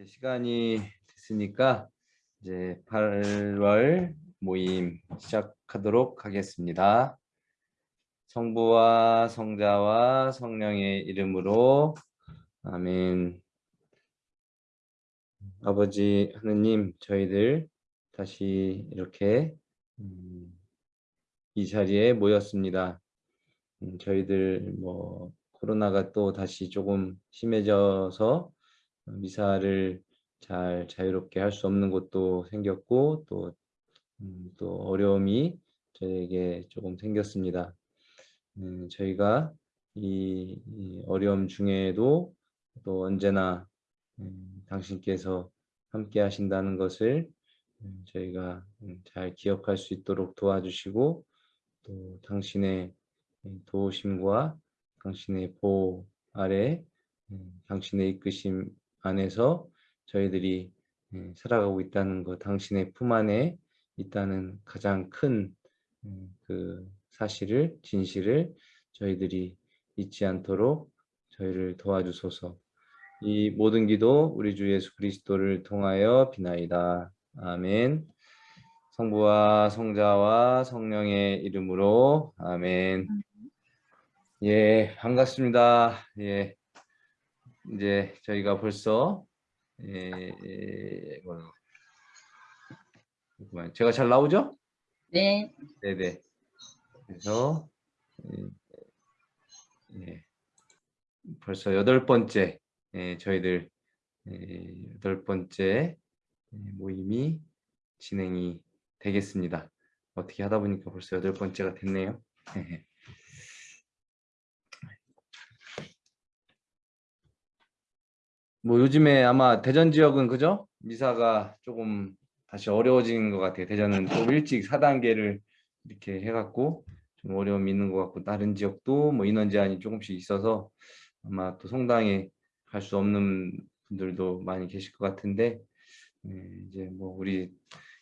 이제 시간이 됐으니까 이제 8월 모임 시작하도록 하겠습니다. 성부와 성자와 성령의 이름으로 아멘. 아버지 하느님 저희들 다시 이렇게 음, 이 자리에 모였습니다. 음, 저희들 뭐 코로나가 또 다시 조금 심해져서 미사를 잘 자유롭게 할 수 없는 곳도 생겼고 또, 음, 또 어려움이 저에게 조금 생겼습니다. 음, 저희가 이, 이, 어려움 중에도 또 언제나 음, 당신께서 함께 하신다는 것을 음, 저희가 음, 잘 기억할 수 있도록 도와주시고 또 당신의 도우심과 당신의 보호 아래 당신의 이끄심 안에서 저희들이 예, 살아가고 있다는 것, 당신의 품 안에 있다는 가장 큰그 음, 사실을, 진실을 저희들이 잊지 않도록 저희를 도와주소서. 이 모든 기도 우리 주 예수 그리스도를 통하여 비나이다. 아멘. 성부와 성자와 성령의 이름으로 아멘. 예, 반갑습니다. 예. 이제 저희가 벌써 예, 예, 뭐, 제가 잘 나오죠? 네. 네네. 그래서 예, 예, 벌써 여덟 번째 예, 저희들 예, 여덟 번째 모임이 진행이 되겠습니다. 어떻게 하다 보니까 벌써 여덟 번째가 됐네요. 뭐 요즘에 아마 대전 지역은 그죠? 미사가 조금 다시 어려워진 것 같아요. 대전은 좀 일찍 4단계를 이렇게 해갖고 좀 어려움이 있는 것 같고 다른 지역도 뭐 인원 제한이 조금씩 있어서 아마 또 성당에 갈 수 없는 분들도 많이 계실 것 같은데 네, 이제 뭐 우리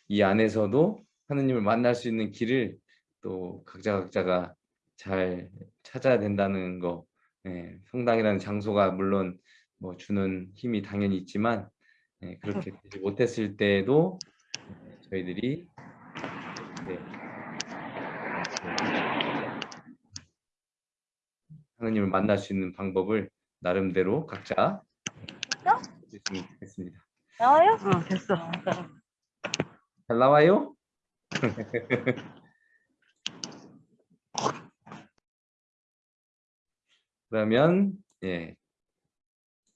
이 안에서도 하느님을 만날 수 있는 길을 또 각자 각자가 잘 찾아야 된다는 거 네, 성당이라는 장소가 물론 뭐 주는 힘이 당연히 있지만 네, 그렇게 되지 못했을 때에도 저희들이 네, 하나님을 만날 수 있는 방법을 나름대로 각자 했으면 좋겠습니다. 나와요? 어, 됐어. 잘 나와요? 그러면 예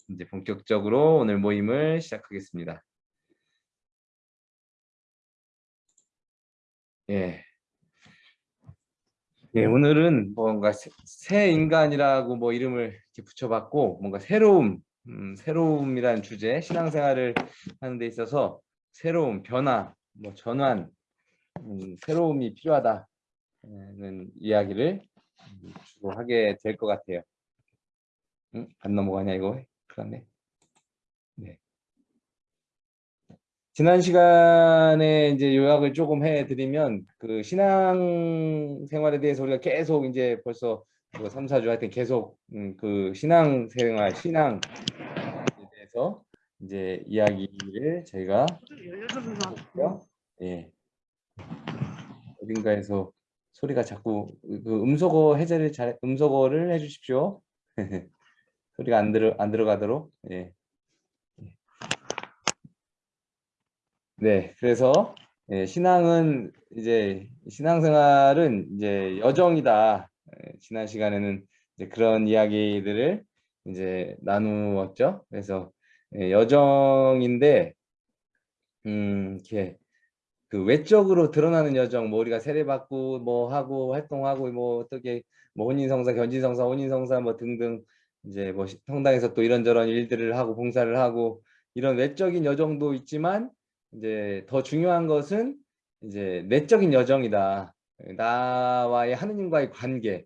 이제 본격적으로 오늘 모임을 시작하겠습니다. 예. 예, 오늘은 뭔가 새 인간이라고 뭐 이름을 이렇게 붙여봤고 뭔가 새로움, 음, 새로움이라는 주제, 신앙생활을 하는 데 있어서 새로움, 변화, 뭐 전환, 음, 새로움이 필요하다는 이야기를 주로 하게 될 것 같아요. 응? 안 넘어가냐 이거? 그러네. 네. 지난 시간에 이제 요약을 조금 해드리면 그 신앙 생활에 대해서 우리가 계속 이제 벌써 뭐 3, 4주 하여튼 계속 음, 그 신앙 생활, 신앙에 대해서 이제 이야기를 저희가. 예. 어딘가에서 소리가 자꾸 그 음소거 해제를 잘 음소거를 해주십시오. 소리가 안 들어 안 들어가도록 예. 네, 그래서 예, 신앙은 이제 신앙생활은 이제 여정이다. 예, 지난 시간에는 이제 그런 이야기들을 이제 나누었죠. 그래서 예, 여정인데 음, 이렇게 그 외적으로 드러나는 여정, 뭐 우리가 세례받고 뭐 하고 활동하고 뭐 어떻게 뭐 혼인성사, 견진성사, 혼인성사 뭐 등등 이제 뭐 성당에서 또 이런저런 일들을 하고 봉사를 하고 이런 외적인 여정도 있지만 이제 더 중요한 것은 이제 내적인 여정이다. 나와의 하느님과의 관계,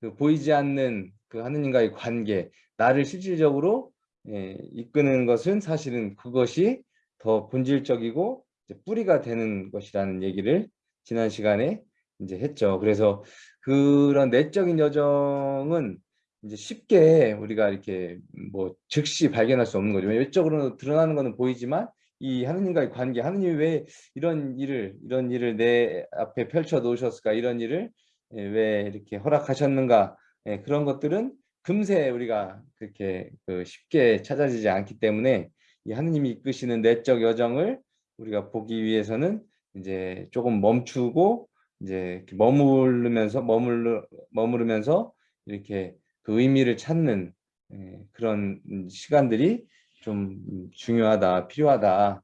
그 보이지 않는 그 하느님과의 관계, 나를 실질적으로 예, 이끄는 것은 사실은 그것이 더 본질적이고 뿌리가 되는 것이라는 얘기를 지난 시간에 이제 했죠. 그래서 그런 내적인 여정은 이제 쉽게 우리가 이렇게 뭐 즉시 발견할 수 없는 거죠. 외적으로 드러나는 거는 보이지만 이 하느님과의 관계, 하느님이 왜 이런 일을 이런 일을 내 앞에 펼쳐 놓으셨을까? 이런 일을 예, 왜 이렇게 허락하셨는가? 예, 그런 것들은 금세 우리가 그렇게 그 쉽게 찾아지지 않기 때문에 이 하느님이 이끄시는 내적 여정을 우리가 보기 위해서는 이제 조금 멈추고 이제 머무르면서 머물러 머무르면서 이렇게 그 의미를 찾는 예, 그런 시간들이 좀 중요하다, 필요하다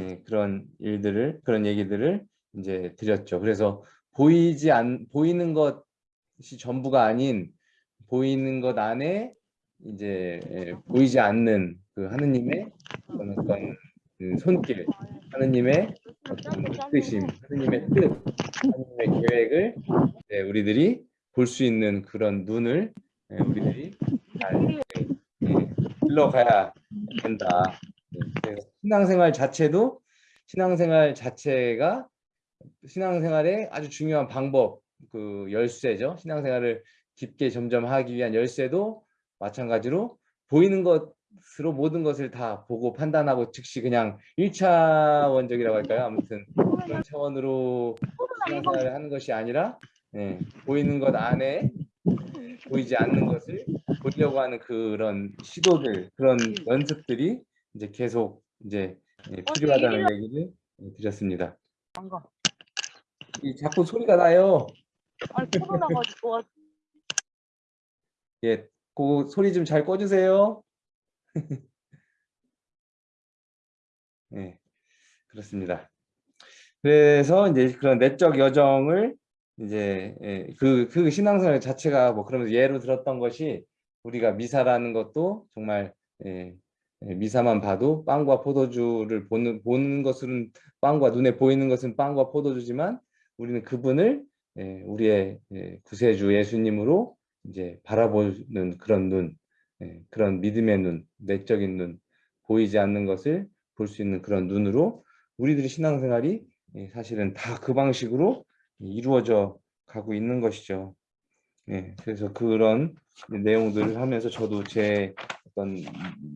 예, 그런 일들을 그런 얘기들을 이제 드렸죠. 그래서 보이지 않 보이는 것이 전부가 아닌 보이는 것 안에 이제 예, 보이지 않는 그 하느님의 어떤, 그 손길, 하느님의 어떤 뜻심, 하느님의 뜻, 하느님의 계획을 네, 우리들이 볼 수 있는 그런 눈을 네, 우리들이 잘 네, 흘러가야 된다. 네, 신앙생활 자체도 신앙생활 자체가 신앙생활의 아주 중요한 방법, 그 열쇠죠. 신앙생활을 깊게 점점 하기 위한 열쇠도 마찬가지로 보이는 것으로 모든 것을 다 보고 판단하고 즉시 그냥 1차원적이라고 할까요? 아무튼 그런 차원으로 신앙생활을 하는 것이 아니라 예, 보이는 것 안에 보이지 않는 것을 보려고 하는 그런 시도들, 그런 연습들이 이제 계속 이제 예, 필요하다는 얘기를 드렸습니다. 이 자꾸 소리가 나요. 아니 코로나 가지고 예, 그 소리 좀 잘 꺼주세요. 네, 그렇습니다. 그래서 이제 그런 내적 여정을 이제 예, 그, 그 신앙생활 자체가 뭐 그러면서 예로 들었던 것이 우리가 미사라는 것도 정말 예, 예, 미사만 봐도 빵과 포도주를 보는, 보는 것은 빵과 눈에 보이는 것은 빵과 포도주지만 우리는 그분을 예, 우리의 예, 구세주 예수님으로 이제 바라보는 그런 눈, 예, 그런 믿음의 눈, 내적인 눈, 보이지 않는 것을 볼 수 있는 그런 눈으로 우리들의 신앙생활이 예, 사실은 다 그 방식으로 이루어져 가고 있는 것이죠. 예, 그래서 그런 내용들을 하면서 저도 제 어떤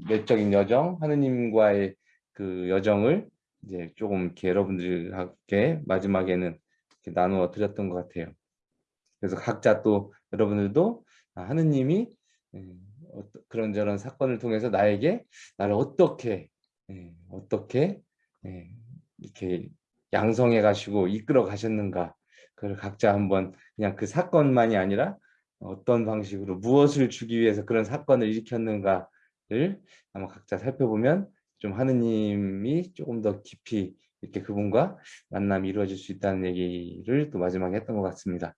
내적인 여정, 하느님과의 그 여정을 이제 조금 이렇게 여러분들에게 마지막에는 이렇게 나누어 드렸던 것 같아요. 그래서 각자 또 여러분들도 아, 하느님이 예, 그런저런 사건을 통해서 나에게 나를 어떻게 예, 어떻게 예, 이렇게 양성해 가시고 이끌어 가셨는가 그걸 각자 한번 그냥 그 사건만이 아니라 어떤 방식으로 무엇을 주기 위해서 그런 사건을 일으켰는가를 한번 각자 살펴보면 좀 하느님이 조금 더 깊이 이렇게 그분과 만남이 이루어질 수 있다는 얘기를 또 마지막에 했던 것 같습니다.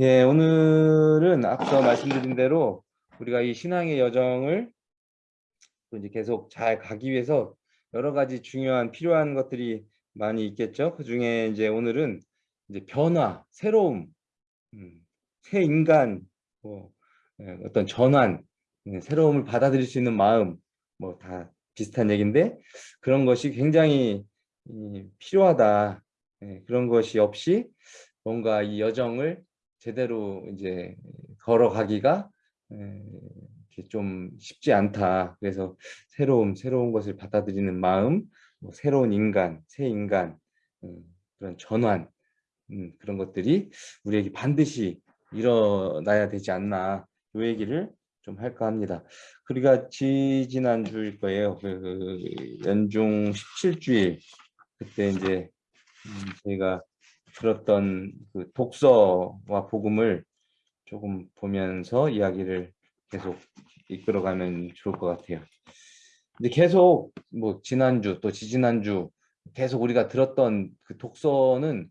예, 오늘은 앞서 말씀드린 대로 우리가 이 신앙의 여정을 또 이제 계속 잘 가기 위해서 여러 가지 중요한 필요한 것들이 많이 있겠죠. 그 중에 이제 오늘은 이제 변화, 새로움, 음, 새 인간, 뭐 예, 어떤 전환, 예, 새로움을 받아들일 수 있는 마음, 뭐 다 비슷한 얘기인데 그런 것이 굉장히 이, 필요하다. 예, 그런 것이 없이 뭔가 이 여정을 제대로 이제 걸어가기가 좀 쉽지 않다. 그래서 새로운 새로운 것을 받아들이는 마음, 뭐 새로운 인간, 새 인간 음, 그런 전환 음, 그런 것들이 우리에게 반드시 일어나야 되지 않나 이 얘기를 좀 할까 합니다. 우리가 지지난 주일 거예요. 그 연중 17주일 그때 이제 음, 저희가 들었던 그 독서와 복음을 조금 보면서 이야기를 계속 이끌어가면 좋을 것 같아요. 근데 계속 뭐 지난주 또 지지난주 계속 우리가 들었던 그 독서는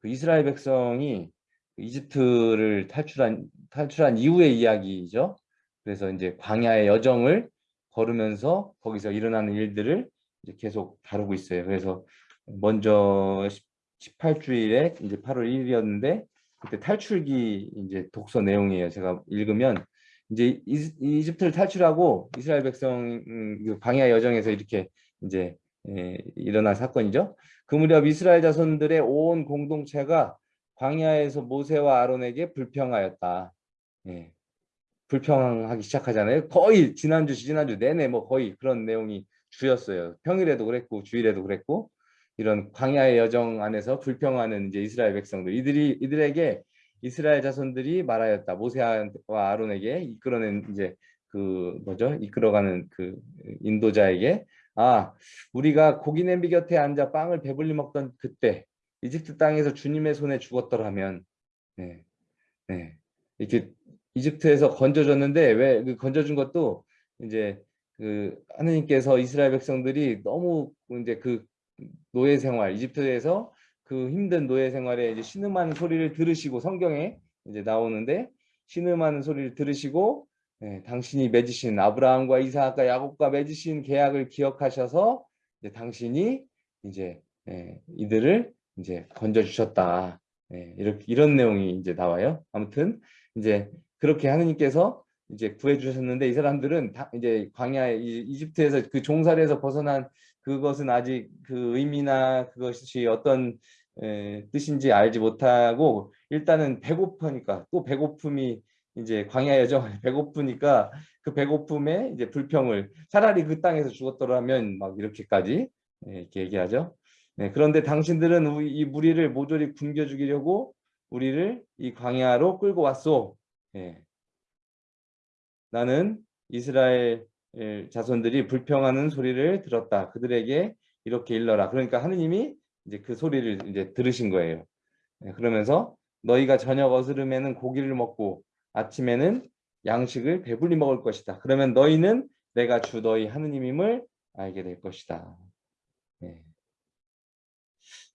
그 이스라엘 백성이 그 이집트를 탈출한 탈출한 이후의 이야기죠. 그래서 이제 광야의 여정을 걸으면서 거기서 일어나는 일들을 이제 계속 다루고 있어요. 그래서 먼저 18주일에 이제 8월 1일이었는데 그때 탈출기 이제 독서 내용이에요. 제가 읽으면 이제 이, 집트를 탈출하고 이스라엘 백성 음, 그 광야 여정에서 이렇게 이제 에, 일어난 사건이죠. 그 무렵 이스라엘 자손들의 온 공동체가 광야에서 모세와 아론에게 불평하였다. 예. 불평하기 시작하잖아요. 거의 지난주 지난주 내내 뭐 거의 그런 내용이 주였어요. 평일에도 그랬고 주일에도 그랬고 이런 광야의 여정 안에서 불평하는 이제 이스라엘 백성들 이들이 이들에게 이스라엘 자손들이 말하였다 모세와 아론에게 이끌어낸 이제 그 뭐죠 이끌어가는 그 인도자에게 아 우리가 고기 냄비 곁에 앉아 빵을 배불리 먹던 그때 이집트 땅에서 주님의 손에 죽었더라면 네, 네. 이렇게 이집트에서 건져줬는데 왜 그 건져준 것도 이제 그 하느님께서 이스라엘 백성들이 너무 이제 그 노예 생활 이집트에서 그 힘든 노예 생활에 이제 신음하는 소리를 들으시고 성경에 이제 나오는데 신음하는 소리를 들으시고 예, 당신이 맺으신 아브라함과 이삭과 야곱과 맺으신 계약을 기억하셔서 이제 당신이 이제 예, 이들을 이제 건져 주셨다. 예, 이렇게 이런 내용이 이제 나와요. 아무튼 이제 그렇게 하느님께서 이제 구해 주셨는데 이 사람들은 다 이제 광야 이- 이집트에서 그 종살이에서 벗어난 그것은 아직 그 의미나 그것이 어떤 에, 뜻인지 알지 못하고 일단은 배고프니까 또 배고픔이 이제 광야 여정 배고프니까 그 배고픔에 이제 불평을 차라리 그 땅에서 죽었더라면 막 이렇게까지 예, 이렇게 얘기하죠. 네, 그런데 당신들은 이 무리를 모조리 굶겨 죽이려고 우리를 이 광야로 끌고 왔소. 예. 나는 이스라엘 자손들이 불평하는 소리를 들었다. 그들에게 이렇게 일러라. 그러니까 하느님이 이제 그 소리를 이제 들으신 거예요. 예, 그러면서 너희가 저녁 어스름에는 고기를 먹고 아침에는 양식을 배불리 먹을 것이다. 그러면 너희는 내가 주 너희 하느님임을 알게 될 것이다. 예.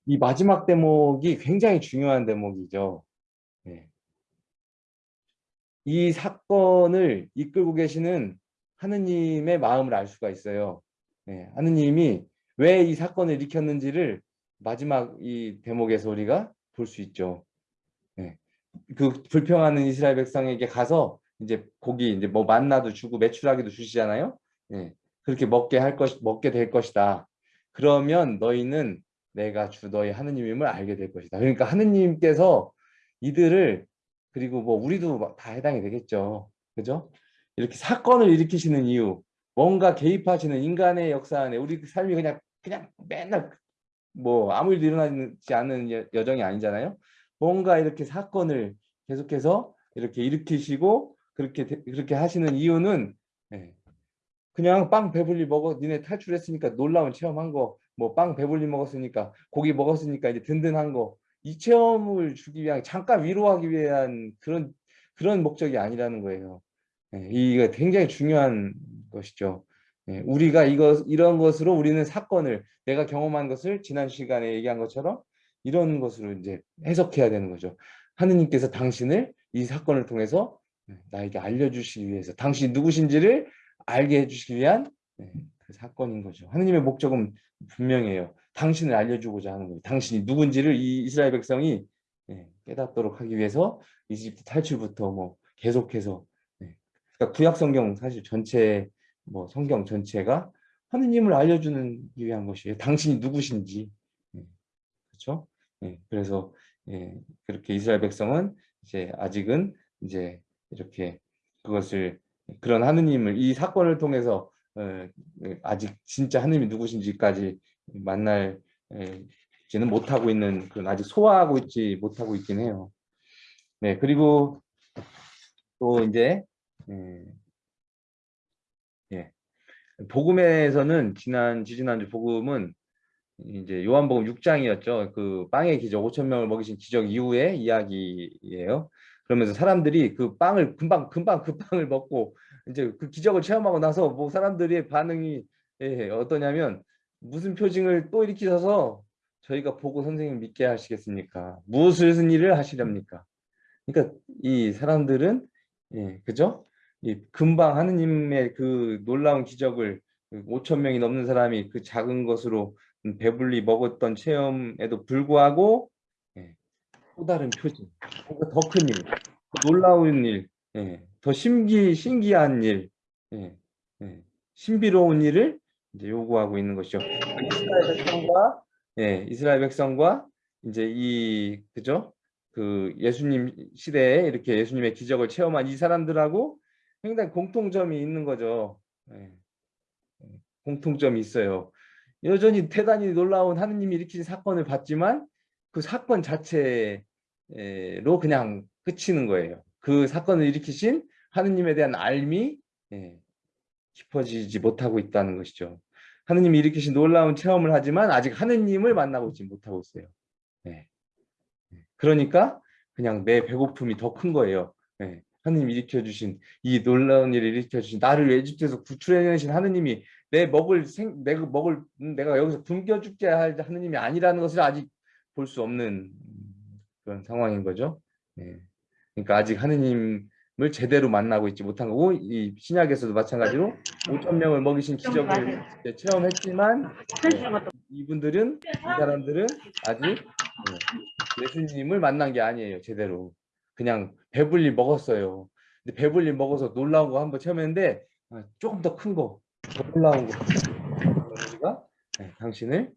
이 마지막 대목이 굉장히 중요한 대목이죠. 예. 이 사건을 이끌고 계시는 하느님의 마음을 알 수가 있어요. 예, 하느님이 왜 이 사건을 일으켰는지를 마지막 이 대목에서 우리가 볼 수 있죠. 예, 그 불평하는 이스라엘 백성에게 가서 이제 고기 이제 뭐 만나도 주고 메추라기도 주시잖아요. 예, 그렇게 먹게 할 것, 먹게 될 것이다. 그러면 너희는 내가 주 너희 하느님임을 알게 될 것이다. 그러니까 하느님께서 이들을 그리고 뭐 우리도 다 해당이 되겠죠. 그죠? 이렇게 사건을 일으키시는 이유, 뭔가 개입하시는 인간의 역사 안에 우리 삶이 그냥 그냥 맨날 뭐 아무 일도 일어나지 않는 여- 여정이 아니잖아요. 뭔가 이렇게 사건을 계속해서 이렇게 일으키시고 그렇게 되- 그렇게 하시는 이유는 예, 그냥 빵 배불리 먹어 니네 탈출했으니까 놀라운 체험한 거 뭐 빵 배불리 먹었으니까 고기 먹었으니까 이제 든든한 거 이 체험을 주기 위한 잠깐 위로하기 위한 그런 그런 목적이 아니라는 거예요. 예, 이거 굉장히 중요한 것이죠. 예, 우리가 이거 이런 것으로 우리는 사건을 내가 경험한 것을 지난 시간에 얘기한 것처럼 이런 것으로 이제 해석해야 되는 거죠. 하느님께서 당신을 이 사건을 통해서 예, 나에게 알려주시기 위해서 당신이 누구신지를 알게 해주시기 위한 예, 그 사건인 거죠. 하느님의 목적은 분명해요. 당신을 알려주고자 하는 거예요. 당신이 누군지를 이 이스라엘 백성이 예, 깨닫도록 하기 위해서 이집트 탈출부터 뭐 계속해서 예. 그러니까 구약 성경 사실 전체 뭐 성경 전체가 하느님을 알려주는 위한 것이에요. 당신이 누구신지 예, 그렇죠? 예, 그래서 예, 그렇게 이스라엘 백성은 이제 아직은 이제 이렇게 그것을 그런 하느님을 이 사건을 통해서 어, 예, 아직 진짜 하느님이 누구신지까지 만날 예, 못하고 있는 그런 아직 소화하고 있지 못하고 있긴 해요. 네 그리고 또 이제 예, 예, 복음에서는 지난 지지난주 복음은 이제 요한복음 6장이었죠. 그 빵의 기적 5천 명을 먹이신 기적 이후의 이야기예요. 그러면서 사람들이 그 빵을 금방 금방 그 빵을 먹고 이제 그 기적을 체험하고 나서 뭐 사람들의 반응이 예, 어떠냐면 무슨 표징을 또 일으키셔서 저희가 보고 선생님 믿게 하시겠습니까? 무슨 일을 하시렵니까? 그러니까 이 사람들은 예, 그죠? 이 금방 하느님의 그 놀라운 기적을 5천 명이 넘는 사람이 그 작은 것으로 배불리 먹었던 체험에도 불구하고 예, 또 다른 표징, 더 큰 일, 더 놀라운 일, 예, 더 신기 신기한 일, 예, 예, 신비로운 일을 이제 요구하고 있는 것이죠. 이스라엘 백성과 예, 이스라엘 백성과 이제 이 그죠? 그 예수님 시대에 이렇게 예수님의 기적을 체험한 이 사람들하고 굉장히 공통점이 있는 거죠. 예. 예, 공통점이 있어요. 여전히 대단히 놀라운 하느님이 일으키신 사건을 봤지만 그 사건 자체로 그냥 그치는 거예요. 그 사건을 일으키신 하느님에 대한 알미 예, 깊어지지 못하고 있다는 것이죠. 하느님이 일으키신 놀라운 체험을 하지만 아직 하느님을 만나고 있지 못하고 있어요. 예. 그러니까 그냥 내 배고픔이 더 큰 거예요. 예. 하느님 일으켜 주신 이 놀라운 일을 일으켜 주신 나를 에집트에서 구출해내신 하느님이 내 먹을 생 내가 먹을 음, 내가 여기서 굶겨 죽게 할 하느님이 아니라는 것을 아직 볼 수 없는 그런 상황인 거죠. 예. 그러니까 아직 하느님을 제대로 만나고 있지 못한 거고 이 신약에서도 마찬가지로 5천 명을 먹이신 기적을 체험했지만 예, 이분들은 이 사람들은 아직 예, 예수님을 만난 게 아니에요 제대로 그냥 배불리 먹었어요. 근데 배불리 먹어서 놀라운 거 한번 체험했는데 아, 조금 더 큰 거, 더 놀라운 거. 우리가 네, 당신을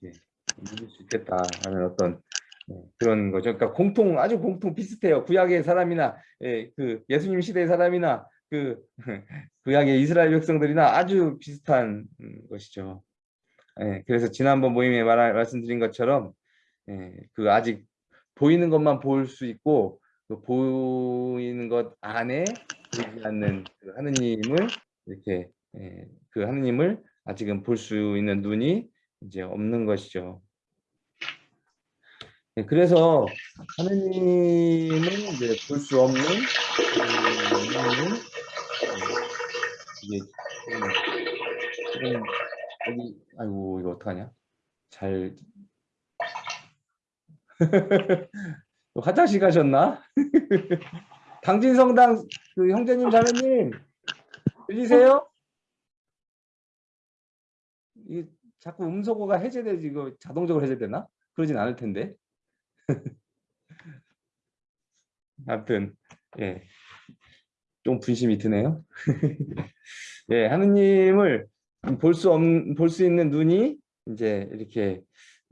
믿을 수 있겠다라는 어떤 네, 그런 거죠. 그러니까 공통 아주 공통 비슷해요. 구약의 사람이나 예, 그 예수님 시대의 사람이나 그 구약의 이스라엘 백성들이나 아주 비슷한 음, 것이죠. 예, 그래서 지난번 모임에 말, 말씀드린 것처럼 예, 그 아직 보이는 것만 볼 수 있고 그 보이는 것 안에 보이지 않는 그 하느님을 이렇게 예, 그 하느님을 아직은 볼 수 있는 눈이 이제 없는 것이죠. 예, 그래서 하느님은 이제 볼 수 없는 그 하느님은 이게 여기 아이고 이거 어떡하냐? 잘 화장실 가셨나? 당진성당 그 형제님 자매님 들리세요? 이 자꾸 음소거가 해제되지 이거 자동적으로 해제되나? 그러진 않을 텐데. 아무튼 예. 좀 분심이 드네요. 예, 하느님을 볼 수 없, 볼수 있는 눈이 이제 이렇게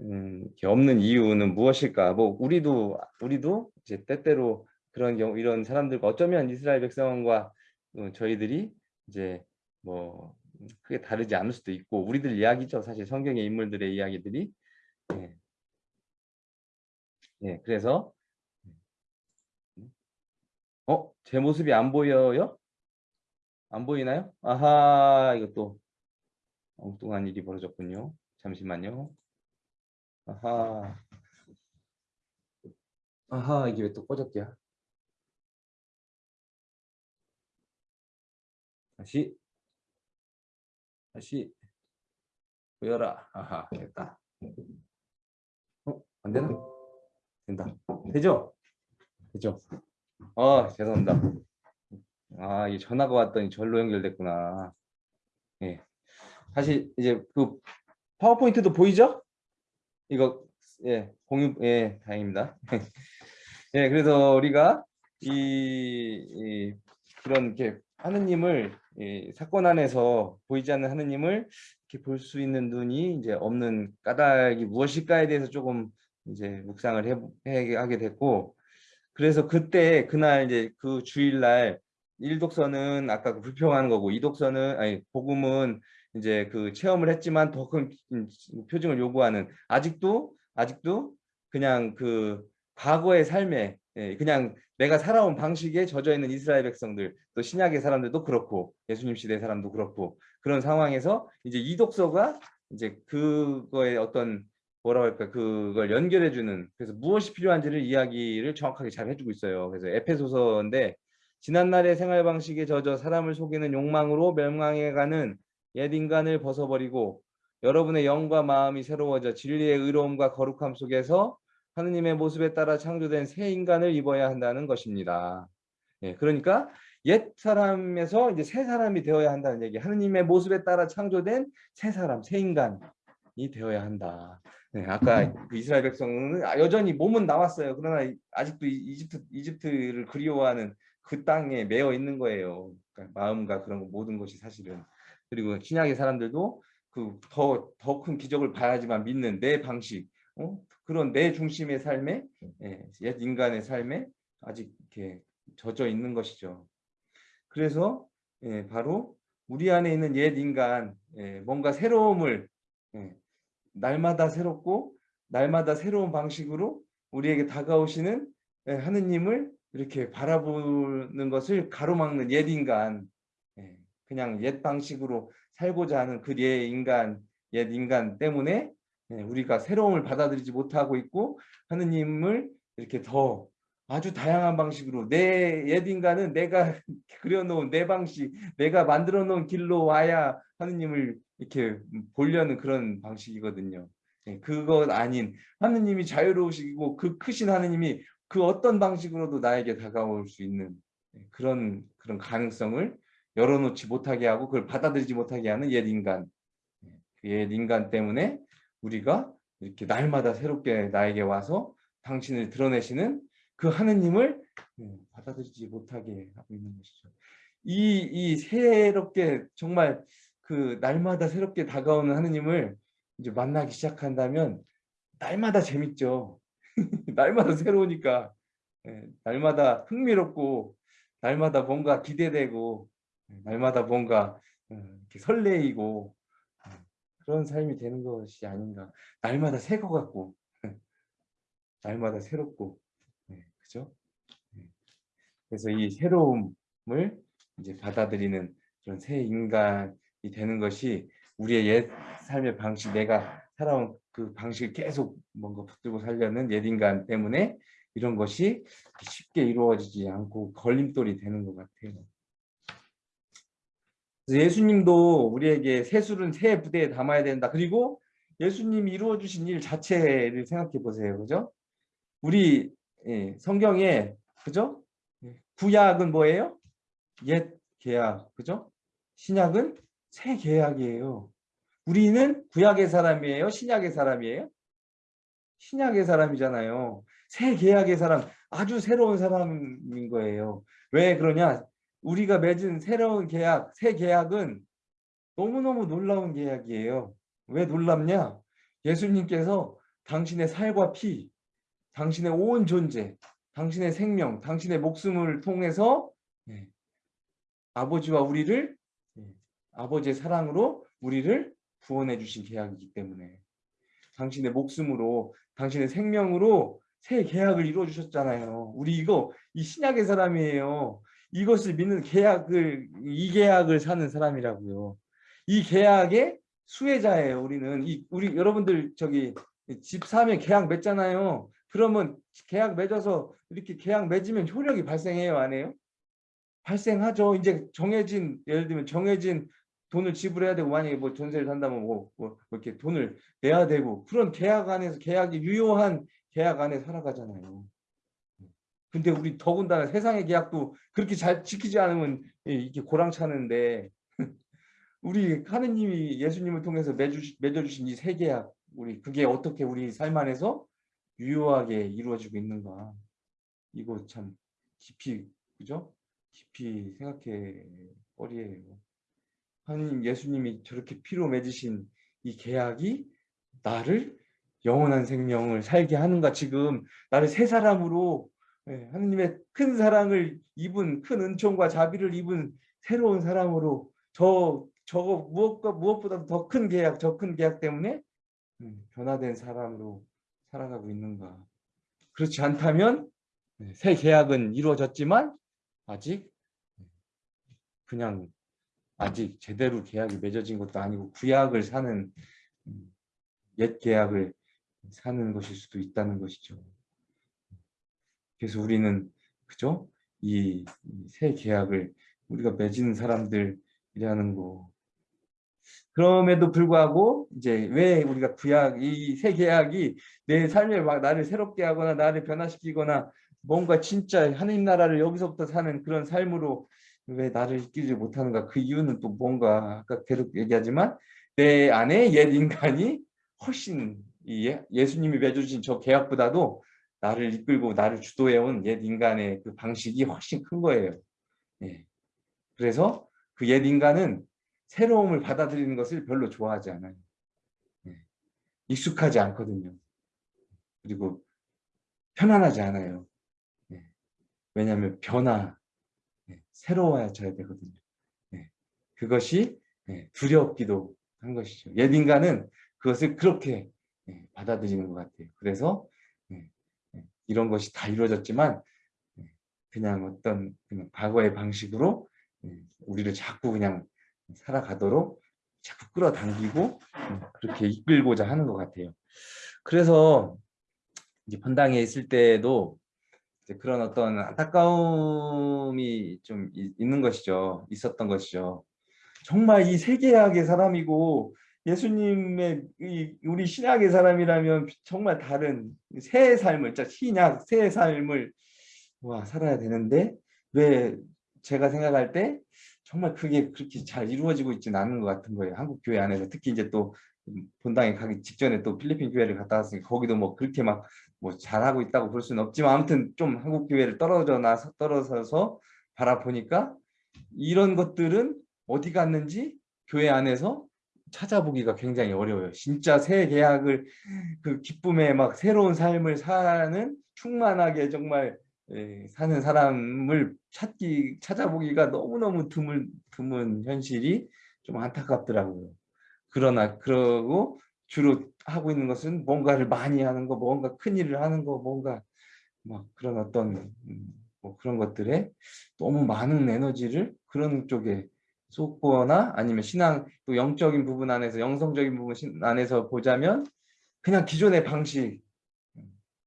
음, 이렇게 없는 이유는 무엇일까? 뭐 우리도 우리도 이제 때때로 그런 경우 이런 사람들과 어쩌면 이스라엘 백성과 어, 저희들이 이제 뭐 크게 다르지 않을 수도 있고 우리들 이야기죠. 사실 성경의 인물들의 이야기들이 예. 예, 그래서 어? 제 모습이 안 보여요? 안 보이나요? 아하, 이것도 엉뚱한 일이 벌어졌군요. 잠시만요. 아하. 아하, 이게 왜 또 꺼졌대요? 다시. 다시. 보여라. 아하, 됐다. 어, 안 되나? 된다. 되죠? 되죠? 아, 죄송합니다. 아, 이 전화가 왔더니 절로 연결됐구나. 예. 사실 이제 그 파워포인트도 보이죠? 이거 예 공유 예 다행입니다. 예 그래서 우리가 이, 이 그런 게 하느님을 이 사건 안에서 보이지 않는 하느님을 이렇게 볼 수 있는 눈이 이제 없는 까닭이 무엇일까에 대해서 조금 이제 묵상을 해, 해 하게 됐고 그래서 그때 그날 이제 그 주일날 일독서는 아까 그 불평하는 거고 이독서는 아니 복음은 이제 그 체험을 했지만 더 큰 표징을 요구하는 아직도 아직도 그냥 그 과거의 삶에 예, 그냥 내가 살아온 방식에 젖어 있는 이스라엘 백성들 또 신약의 사람들도 그렇고 예수님 시대 사람도 그렇고 그런 상황에서 이제 이 독서가 이제 그거에 어떤 뭐라고 할까 그걸 연결해 주는 그래서 무엇이 필요한지를 이야기를 정확하게 잘 해주고 있어요. 그래서 에페소서인데 지난날의 생활 방식에 젖어 사람을 속이는 욕망으로 멸망해가는 옛 인간을 벗어버리고 여러분의 영과 마음이 새로워져 진리의 의로움과 거룩함 속에서 하느님의 모습에 따라 창조된 새 인간을 입어야 한다는 것입니다. 예, 그러니까 옛 사람에서 이제 새 사람이 되어야 한다는 얘기. 하느님의 모습에 따라 창조된 새 사람, 새 인간이 되어야 한다. 네, 아까 그 이스라엘 백성은 여전히 몸은 나왔어요. 그러나 아직도 이집트 이집트를 그리워하는 그 땅에 매여 있는 거예요. 그러니까 마음과 그런 모든 것이 사실은. 그리고 신약의 사람들도 그 더 더 큰 기적을 봐야지만 믿는 내 방식, 어? 그런 내 중심의 삶에 예, 옛 인간의 삶에 아직 이렇게 젖어 있는 것이죠. 그래서 예, 바로 우리 안에 있는 옛 인간 예, 뭔가 새로움을 예, 날마다 새롭고 날마다 새로운 방식으로 우리에게 다가오시는 예, 하느님을 이렇게 바라보는 것을 가로막는 옛 인간 예, 그냥 옛 방식으로 살고자 하는 그옛 인간 옛 인간 때문에 예, 우리가 새로움을 받아들이지 못하고 있고 하느님을 이렇게 더 아주 다양한 방식으로 내옛 인간은 내가 그려놓은 내 방식 내가 만들어 놓은 길로 와야 하느님을 이렇게 보려는 그런 방식이거든요. 예, 그것 아닌 하느님이 자유로우시고 그 크신 하느님이 그 어떤 방식으로도 나에게 다가올 수 있는 예, 그런 그런 가능성을 열어놓지 못하게 하고 그걸 받아들이지 못하게 하는 옛 인간 예, 그옛 인간 때문에 우리가 이렇게 날마다 새롭게 나에게 와서 당신을 드러내시는 그 하느님을 예, 받아들이지 못하게 하고 있는 것이죠. 이, 이 새롭게 정말 그 날마다 새롭게 다가오는 하느님을 이제 만나기 시작한다면 날마다 재밌죠. 날마다 새로우니까 예, 날마다 흥미롭고 날마다 뭔가 기대되고 예, 날마다 뭔가 어, 이렇게 설레이고 어, 그런 삶이 되는 것이 아닌가. 날마다 새것 같고 날마다 새롭고 네, 그죠? 네. 그래서 이 새로움을 이제 받아들이는 그런 새 인간이 되는 것이 우리의 옛 삶의 방식, 내가 살아온 그 방식을 계속 뭔가 붙들고 살려는 옛 인간 때문에 이런 것이 쉽게 이루어지지 않고 걸림돌이 되는 것 같아요. 예수님도 우리에게 새술은 새 부대에 담아야 된다. 그리고 예수님이 이루어 주신 일 자체를 생각해 보세요. 그죠? 우리 예, 성경에 그죠? 예, 구약은 뭐예요? 옛 계약, 그죠? 신약은 새 계약이에요. 우리는 구약의 사람이에요? 신약의 사람이에요? 신약의 사람이잖아요. 새 계약의 사람, 아주 새로운 사람인 거예요. 왜 그러냐? 우리가 맺은 새로운 계약, 새 계약은 너무너무 놀라운 계약이에요. 왜 놀랍냐? 예수님께서 당신의 살과 피, 당신의 온 존재, 당신의 생명, 당신의 목숨을 통해서 예, 아버지와 우리를 예, 아버지의 사랑으로 우리를 구원해 주신 계약이기 때문에 당신의 목숨으로 당신의 생명으로 새 계약을 이루어 주셨잖아요. 우리 이거 이 신약의 사람이에요. 이것을 믿는 계약을 이 계약을 사는 사람이라고요. 이 계약의 수혜자예요. 우리는 이 우리 여러분들 저기 집 사면 계약 맺잖아요. 그러면 계약 맺어서 이렇게 계약 맺으면 효력이 발생해요, 안 해요? 발생하죠. 이제 정해진 예를 들면 정해진 돈을 지불해야 되고 만약에 뭐 전세를 산다면 뭐, 뭐 이렇게 돈을 내야 되고 그런 계약 안에서 계약이 유효한 계약 안에 살아가잖아요. 근데 우리 더군다나 세상의 계약도 그렇게 잘 지키지 않으면 이게 고랑차는데 우리 하느님이 예수님을 통해서 맺어주신 이새 계약 우리 그게 어떻게 우리 삶 안에서 유효하게 이루어지고 있는가 이거 참 깊이 그죠? 깊이 생각해 버리에요. 하나님 예수님이 저렇게 피로 맺으신 이 계약이 나를 영원한 생명을 살게 하는가 지금 나를 새 사람으로 예, 하나님의 큰 사랑을 입은 큰 은총과 자비를 입은 새로운 사람으로 저 저거 무엇과 무엇보다도 더 큰 계약 저 큰 계약 때문에 음, 변화된 사람으로 살아가고 있는가 그렇지 않다면 네, 새 계약은 이루어졌지만 아직 그냥 아직 제대로 계약이 맺어진 것도 아니고 구약을 사는 음, 옛 계약을 사는 것일 수도 있다는 것이죠. 그래서 우리는 그죠? 이 새 계약을 우리가 맺은 사람들이라는 거. 그럼에도 불구하고 이제 왜 우리가 구약 이 새 계약이 내 삶에 막 나를 새롭게 하거나 나를 변화시키거나 뭔가 진짜 하나님 나라를 여기서부터 사는 그런 삶으로 왜 나를 이끌지 못하는가 그 이유는 또 뭔가 아까 계속 얘기하지만 내 안에 옛 인간이 훨씬 이 예수님이 맺어주신 저 계약보다도 나를 이끌고 나를 주도해온 옛 인간의 그 방식이 훨씬 큰 거예요. 예. 그래서 그 옛 인간은 새로움을 받아들이는 것을 별로 좋아하지 않아요. 예. 익숙하지 않거든요. 그리고 편안하지 않아요. 예. 왜냐하면 변화, 예, 새로워져야 되거든요. 예, 그것이 예, 두렵기도 한 것이죠. 옛 인간은 그것을 그렇게 예, 받아들이는 것 같아요. 그래서 이런 것이 다 이루어졌지만 예, 그냥 어떤 그냥 과거의 방식으로 예, 우리를 자꾸 그냥 살아가도록 자꾸 끌어당기고 음, 그렇게 이끌고자 하는 것 같아요. 그래서 이제 본당에 있을 때도 그런 어떤 안타까움이 좀 이- 있는 것이죠. 있었던 것이죠. 정말 이 세계학의 사람이고 예수님의 이 우리 신약의 사람이라면 정말 다른 새 삶을, 진짜 신약 새 삶을 와 살아야 되는데 왜 제가 생각할 때 정말 그게 그렇게 잘 이루어지고 있지는 않은 것 같은 거예요. 한국 교회 안에서 특히 이제 또 본당에 가기 직전에 또 필리핀 교회를 갔다 왔으니까 거기도 뭐 그렇게 막 뭐 잘하고 있다고 볼 수는 없지만 아무튼 좀 한국 교회를 떨어져 나서 떨어져서 바라보니까 이런 것들은 어디 갔는지 교회 안에서 찾아보기가 굉장히 어려워요. 진짜 새 계약을 그 기쁨에 막 새로운 삶을 사는 충만하게 정말 예, 사는 사람을 찾기 찾아보기가 너무너무 드물 드문 현실이 좀 안타깝더라고요. 그러나 그러고 주로 하고 있는 것은 뭔가를 많이 하는 거, 뭔가 큰 일을 하는 거, 뭔가 막 그런 어떤 음, 뭐 그런 것들에 너무 많은 에너지를 그런 쪽에 쏟거나 아니면 신앙 또 영적인 부분 안에서 영성적인 부분 신- 안에서 보자면 그냥 기존의 방식. 음,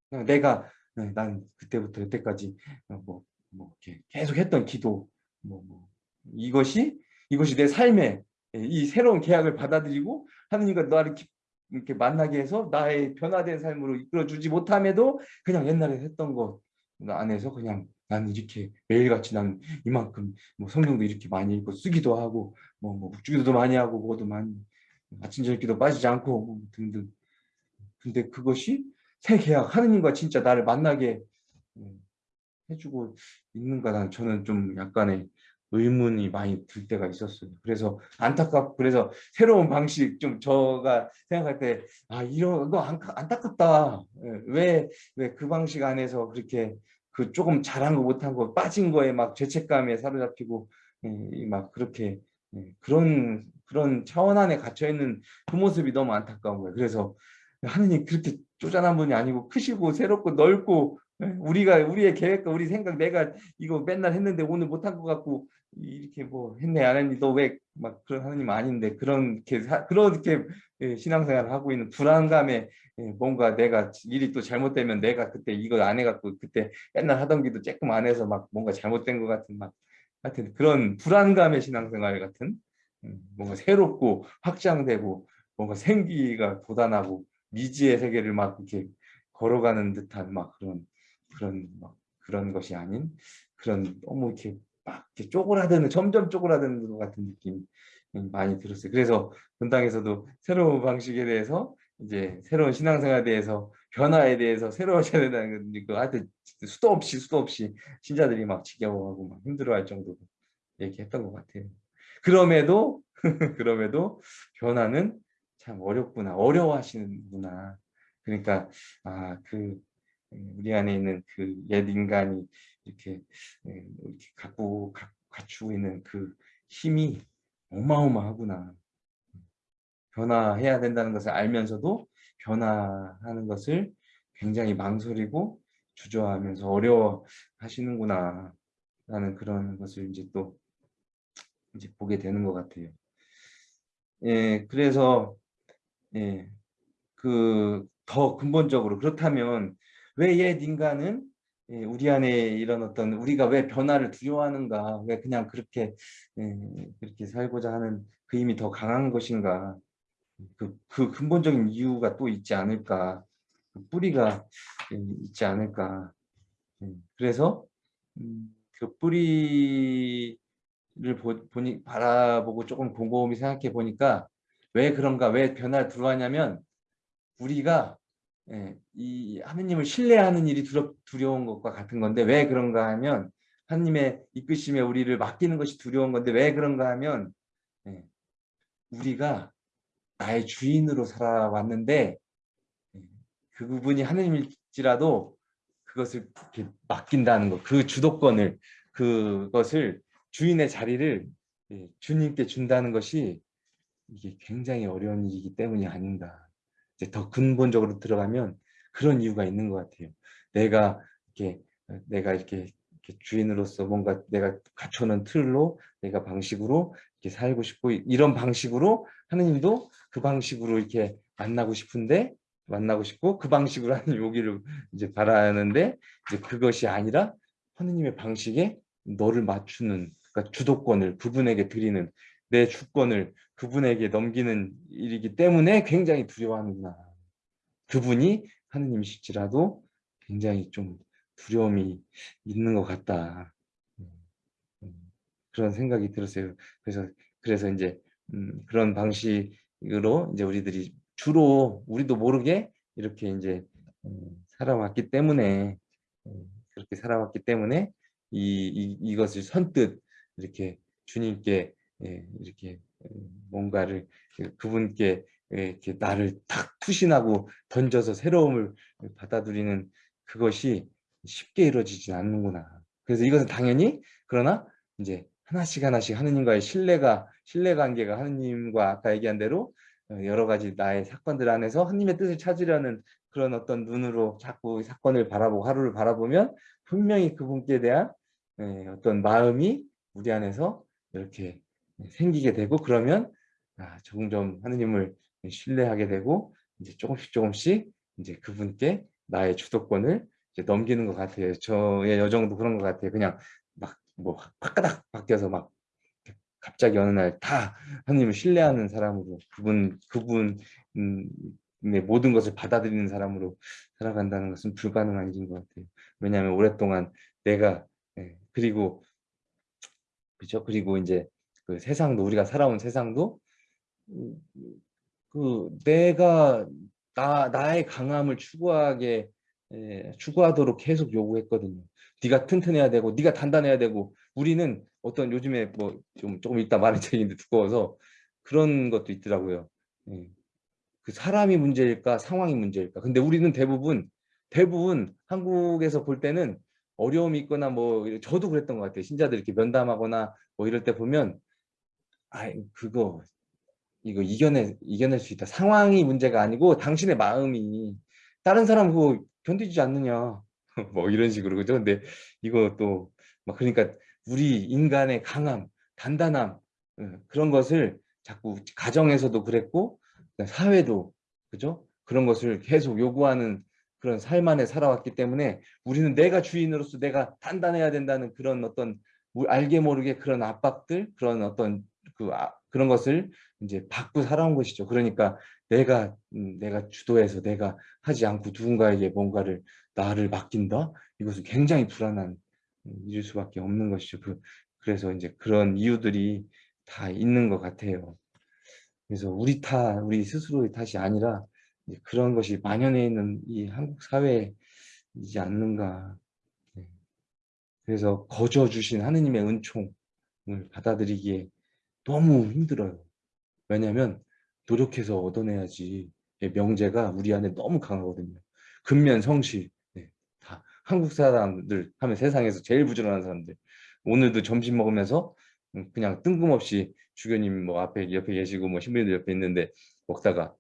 그냥 내가 네, 난 그때부터 여태까지 뭐, 뭐 이렇게 계속 했던 기도 뭐, 뭐 이것이 이것이 내 삶에 이 새로운 계약을 받아들이고 하느님과 나를 기- 이렇게 만나게 해서 나의 변화된 삶으로 이끌어주지 못함에도 그냥 옛날에 했던 것 안에서 그냥 난 이렇게 매일같이 난 이만큼 뭐 성경도 이렇게 많이 읽고 쓰기도 하고 뭐, 뭐 묵주기도 많이 하고 뭐도 많이 아침 저녁기도 빠지지 않고 뭐 등등 근데 그것이 새 계약 하느님과 진짜 나를 만나게 음, 해주고 있는가 난 저는 좀 약간의 의문이 많이 들 때가 있었어요. 그래서 안타깝고 그래서 새로운 방식 좀 저가 생각할 때 아 이런 거 안- 안타깝다. 왜 왜 그 방식 안에서 그렇게 그 조금 잘한 거 못한 거 빠진 거에 막 죄책감에 사로잡히고 예, 이막 그렇게 예, 그런 그런 차원 안에 갇혀 있는 그 모습이 너무 안타까운 거예요. 그래서 하느님 그렇게 쪼잔한 분이 아니고 크시고 새롭고 넓고 예, 우리가 우리의 계획과 우리 생각 내가 이거 맨날 했는데 오늘 못한 것 같고 이렇게 뭐 했네 안 했니 너왜 막 그런 하느님 아닌데 그렇게 사- 그렇게 예, 신앙생활을 하고 있는 불안감에 예, 뭔가 내가 일이 또 잘못되면 내가 그때 이거 안 해갖고 그때 맨날 하던 기도 조금 안 해서 막 뭔가 잘못된 것 같은 막 하여튼 그런 불안감의 신앙생활 같은 음, 뭔가 새롭고 확장되고 뭔가 생기가 돋아나고 미지의 세계를 막 이렇게 걸어가는 듯한 막 그런 그런 막 그런 것이 아닌 그런 너무 이렇게 막 이렇게 쪼그라드는 점점 쪼그라드는 것 같은 느낌이 많이 들었어요. 그래서 본당에서도 새로운 방식에 대해서 이제 새로운 신앙생활에 대해서 변화에 대해서 새로워져야 된다는 거 하여튼 수도 없이 수도 없이 신자들이 막 지겨워하고 막 힘들어할 정도로 얘기했던 것 같아요. 그럼에도 그럼에도 변화는 참 어렵구나 어려워하시는구나. 그러니까 아그 우리 안에 있는 그 옛 인간이 이렇게 예, 이렇게 갖고 가- 갖추고 있는 그 힘이 어마어마하구나. 변화해야 된다는 것을 알면서도 변화하는 것을 굉장히 망설이고 주저하면서 어려워하시는구나 라는 그런 것을 이제 또 이제 보게 되는 것 같아요. 예, 그래서 예, 그 더 근본적으로 그렇다면 왜 옛 인간은 예, 우리 안에 이런 어떤 우리가 왜 변화를 두려워하는가 왜 그냥 그렇게 예, 그렇게 살고자 하는 그 힘이 더 강한 것인가 그, 그 근본적인 이유가 또 있지 않을까 그 뿌리가 예, 있지 않을까. 예, 그래서 음, 그 뿌리를 보, 보니 바라보고 조금 곰곰이 생각해 보니까 왜 그런가 왜 변화를 두려워하냐면 우리가 예, 이 하느님을 신뢰하는 일이 두려, 두려운 것과 같은 건데 왜 그런가 하면 하느님의 이끄심에 우리를 맡기는 것이 두려운 건데 왜 그런가 하면 예, 우리가 나의 주인으로 살아왔는데 예, 그 부분이 하느님일지라도 그것을 맡긴다는 것, 그 주도권을 그것을 주인의 자리를 예, 주님께 준다는 것이 이게 굉장히 어려운 일이기 때문이 아닌가. 이제 더 근본적으로 들어가면 그런 이유가 있는 것 같아요. 내가 이렇게 내가 이렇게, 이렇게 주인으로서 뭔가 내가 갖춰놓은 틀로 내가 방식으로 이렇게 살고 싶고 이런 방식으로 하느님도 그 방식으로 이렇게 만나고 싶은데 만나고 싶고 그 방식으로 하는 요기를 이제 바라는데 이제 그것이 아니라 하느님의 방식에 너를 맞추는 그러니까 주도권을 그분에게 드리는 내 주권을 그분에게 넘기는 일이기 때문에 굉장히 두려워하는구나. 그분이 하느님이실지라도 굉장히 좀 두려움이 있는 것 같다. 음, 음, 그런 생각이 들었어요. 그래서 그래서 이제 음, 그런 방식으로 이제 우리들이 주로 우리도 모르게 이렇게 이제 음, 살아왔기 때문에 음, 그렇게 살아왔기 때문에 이, 이 이것을 선뜻 이렇게 주님께 예, 이렇게 뭔가를 그분께 이렇게 나를 탁 투신하고 던져서 새로움을 받아들이는 그것이 쉽게 이루어지지 않는구나. 그래서 이것은 당연히 그러나 이제 하나씩 하나씩 하느님과의 신뢰가 신뢰 관계가 하느님과 아까 얘기한 대로 여러 가지 나의 사건들 안에서 하느님의 뜻을 찾으려는 그런 어떤 눈으로 자꾸 사건을 바라보고 하루를 바라보면 분명히 그분께 대한 어떤 마음이 우리 안에서 이렇게 생기게 되고 그러면 아, 점점 하느님을 신뢰하게 되고 이제 조금씩 조금씩 이제 그분께 나의 주도권을 이제 넘기는 것 같아요. 저의 여정도 그런 것 같아요. 그냥 막뭐 확가닥 바뀌어서 막 갑자기 어느 날 다 하느님을 신뢰하는 사람으로 그분 그분의 모든 것을 받아들이는 사람으로 살아간다는 것은 불가능한 일인 것 같아요. 왜냐하면 오랫동안 내가 예, 그리고 그렇죠. 그리고 이제 그 세상도 우리가 살아온 세상도 음, 그 내가 나 나의 강함을 추구하게 에, 추구하도록 계속 요구했거든요. 네가 튼튼해야 되고 네가 단단해야 되고 우리는 어떤 요즘에 뭐 좀 조금 이따 말할 책인데 두꺼워서 그런 것도 있더라고요. 예. 그 사람이 문제일까 상황이 문제일까 근데 우리는 대부분 대부분 한국에서 볼 때는 어려움이 있거나 뭐 저도 그랬던 것 같아요 신자들 이렇게 면담하거나 뭐 이럴 때 보면 아 그거 이거 이겨내 이겨낼 수 있다. 상황이 문제가 아니고 당신의 마음이 다른 사람 그거 견디지 않느냐. 뭐 이런 식으로 그죠? 근데 이거 또 막 그러니까 우리 인간의 강함 단단함 그런 것을 자꾸 가정에서도 그랬고 사회도 그죠? 그런 것을 계속 요구하는 그런 삶 안에 살아왔기 때문에 우리는 내가 주인으로서 내가 단단해야 된다는 그런 어떤 알게 모르게 그런 압박들 그런 어떤 그 아, 그런 것을 이제 받고 살아온 것이죠. 그러니까 내가 음, 내가 주도해서 내가 하지 않고 누군가에게 뭔가를 나를 맡긴다? 이것은 굉장히 불안한 음, 일일 수밖에 없는 것이죠. 그, 그래서 이제 그런 이유들이 다 있는 것 같아요. 그래서 우리 탓, 우리 스스로의 탓이 아니라 그런 것이 만연해 있는 이 한국 사회이지 않는가. 네. 그래서 거저 주신 하느님의 은총을 받아들이기에 너무 힘들어요. 왜냐하면 노력해서 얻어내야지 명제가 우리 안에 너무 강하거든요. 근면 성실 네, 다 한국 사람들 하면 세상에서 제일 부지런한 사람들 오늘도 점심 먹으면서 음, 그냥 뜬금없이 주교님 뭐 앞에 옆에 계시고 뭐 신부님들 옆에 있는데 먹다가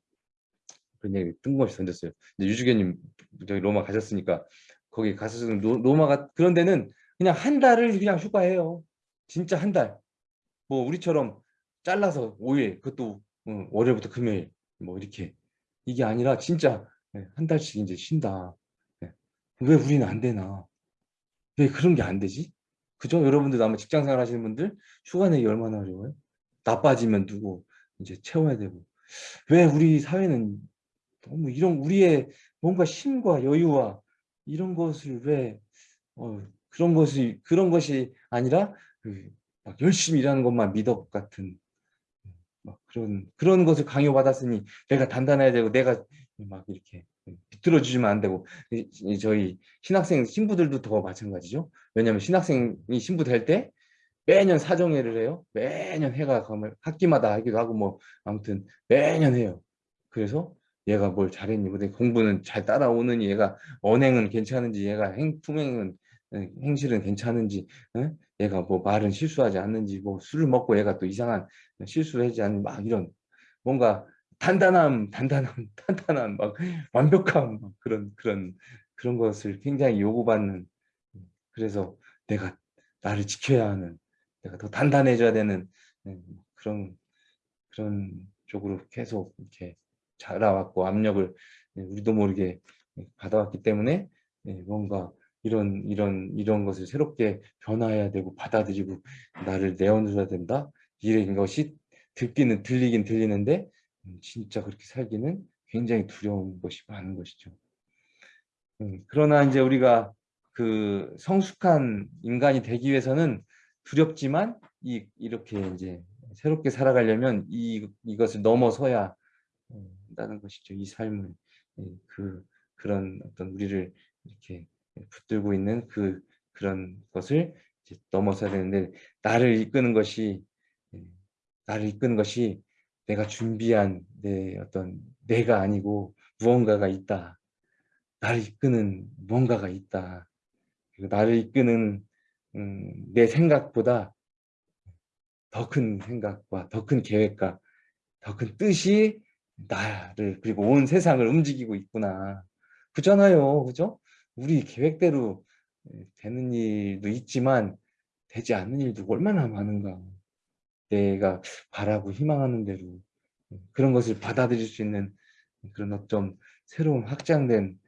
얘기 뜬금없이 던졌어요. 이제 유주교님 저기 로마 가셨으니까 거기 가서 로마가 그런 데는 그냥 한 달을 그냥 휴가해요. 진짜 한 달. 뭐 우리처럼 잘라서 5일 그것도 어, 월요일부터 금요일 뭐 이렇게 이게 아니라 진짜 예, 한 달씩 이제 쉰다. 예. 왜 우리는 안 되나? 왜 그런 게 안 되지? 그죠? 여러분들 아마 직장생활 하시는 분들 휴가 내기 얼마나 어려워요? 나빠지면 누구 이제 채워야 되고 왜 우리 사회는 너무 이런 우리의 뭔가 힘과 여유와 이런 것을 왜 어, 그런 것이 그런 것이 아니라 그 막 열심히 일하는 것만 미덕 같은 막 그런 그런 것을 강요받았으니 내가 단단해야 되고 내가 막 이렇게 비틀어 주시면 안 되고 저희 신학생 신부들도 더 마찬가지죠. 왜냐하면 신학생이 신부 될 때 매년 사정회를 해요. 매년 해가 가면 학기마다 하기도 하고 뭐 아무튼 매년 해요. 그래서 얘가 뭘 잘했니? 근데 공부는 잘 따라오느니 얘가 언행은 괜찮은지 얘가 행 품행은 행실은 괜찮은지 에? 얘가 뭐 말은 실수하지 않는지 뭐 술을 먹고 얘가 또 이상한 실수를 하지 않는 막 이런 뭔가 단단함, 단단함, 단단함, 막 완벽함 막 그런 그런 그런 것을 굉장히 요구받는 그래서 내가 나를 지켜야 하는 내가 더 단단해져야 되는 네, 그런 그런 쪽으로 계속 이렇게 자라왔고 압력을 네, 우리도 모르게 받아왔기 때문에 네, 뭔가 이런 이런 이런 것을 새롭게 변화해야 되고 받아들이고 나를 내어놓아야 된다 이런 것이 듣기는 들리긴 들리는데 음, 진짜 그렇게 살기는 굉장히 두려운 것이 많은 것이죠. 음, 그러나 이제 우리가 그 성숙한 인간이 되기 위해서는 두렵지만 이 이렇게 이제 새롭게 살아가려면 이 이것을 넘어서야 한다는 것이죠. 이 삶을 예, 그 그런 어떤 우리를 이렇게 붙들고 있는 그 그런 것을 넘어서야 되는데 나를 이끄는 것이 예, 나를 이끄는 것이 내가 준비한 내 어떤 내가 아니고 무언가가 있다. 나를 이끄는 무언가가 있다. 나를 이끄는 음, 내 생각보다 더 큰 생각과 더 큰 계획과 더 큰 뜻이 나를 그리고 온 세상을 움직이고 있구나. 그잖아요. 그죠? 우리 계획대로 되는 일도 있지만 되지 않는 일도 얼마나 많은가. 내가 바라고 희망하는 대로 그런 것을 받아들일 수 있는 그런 어떤 새로운 확장된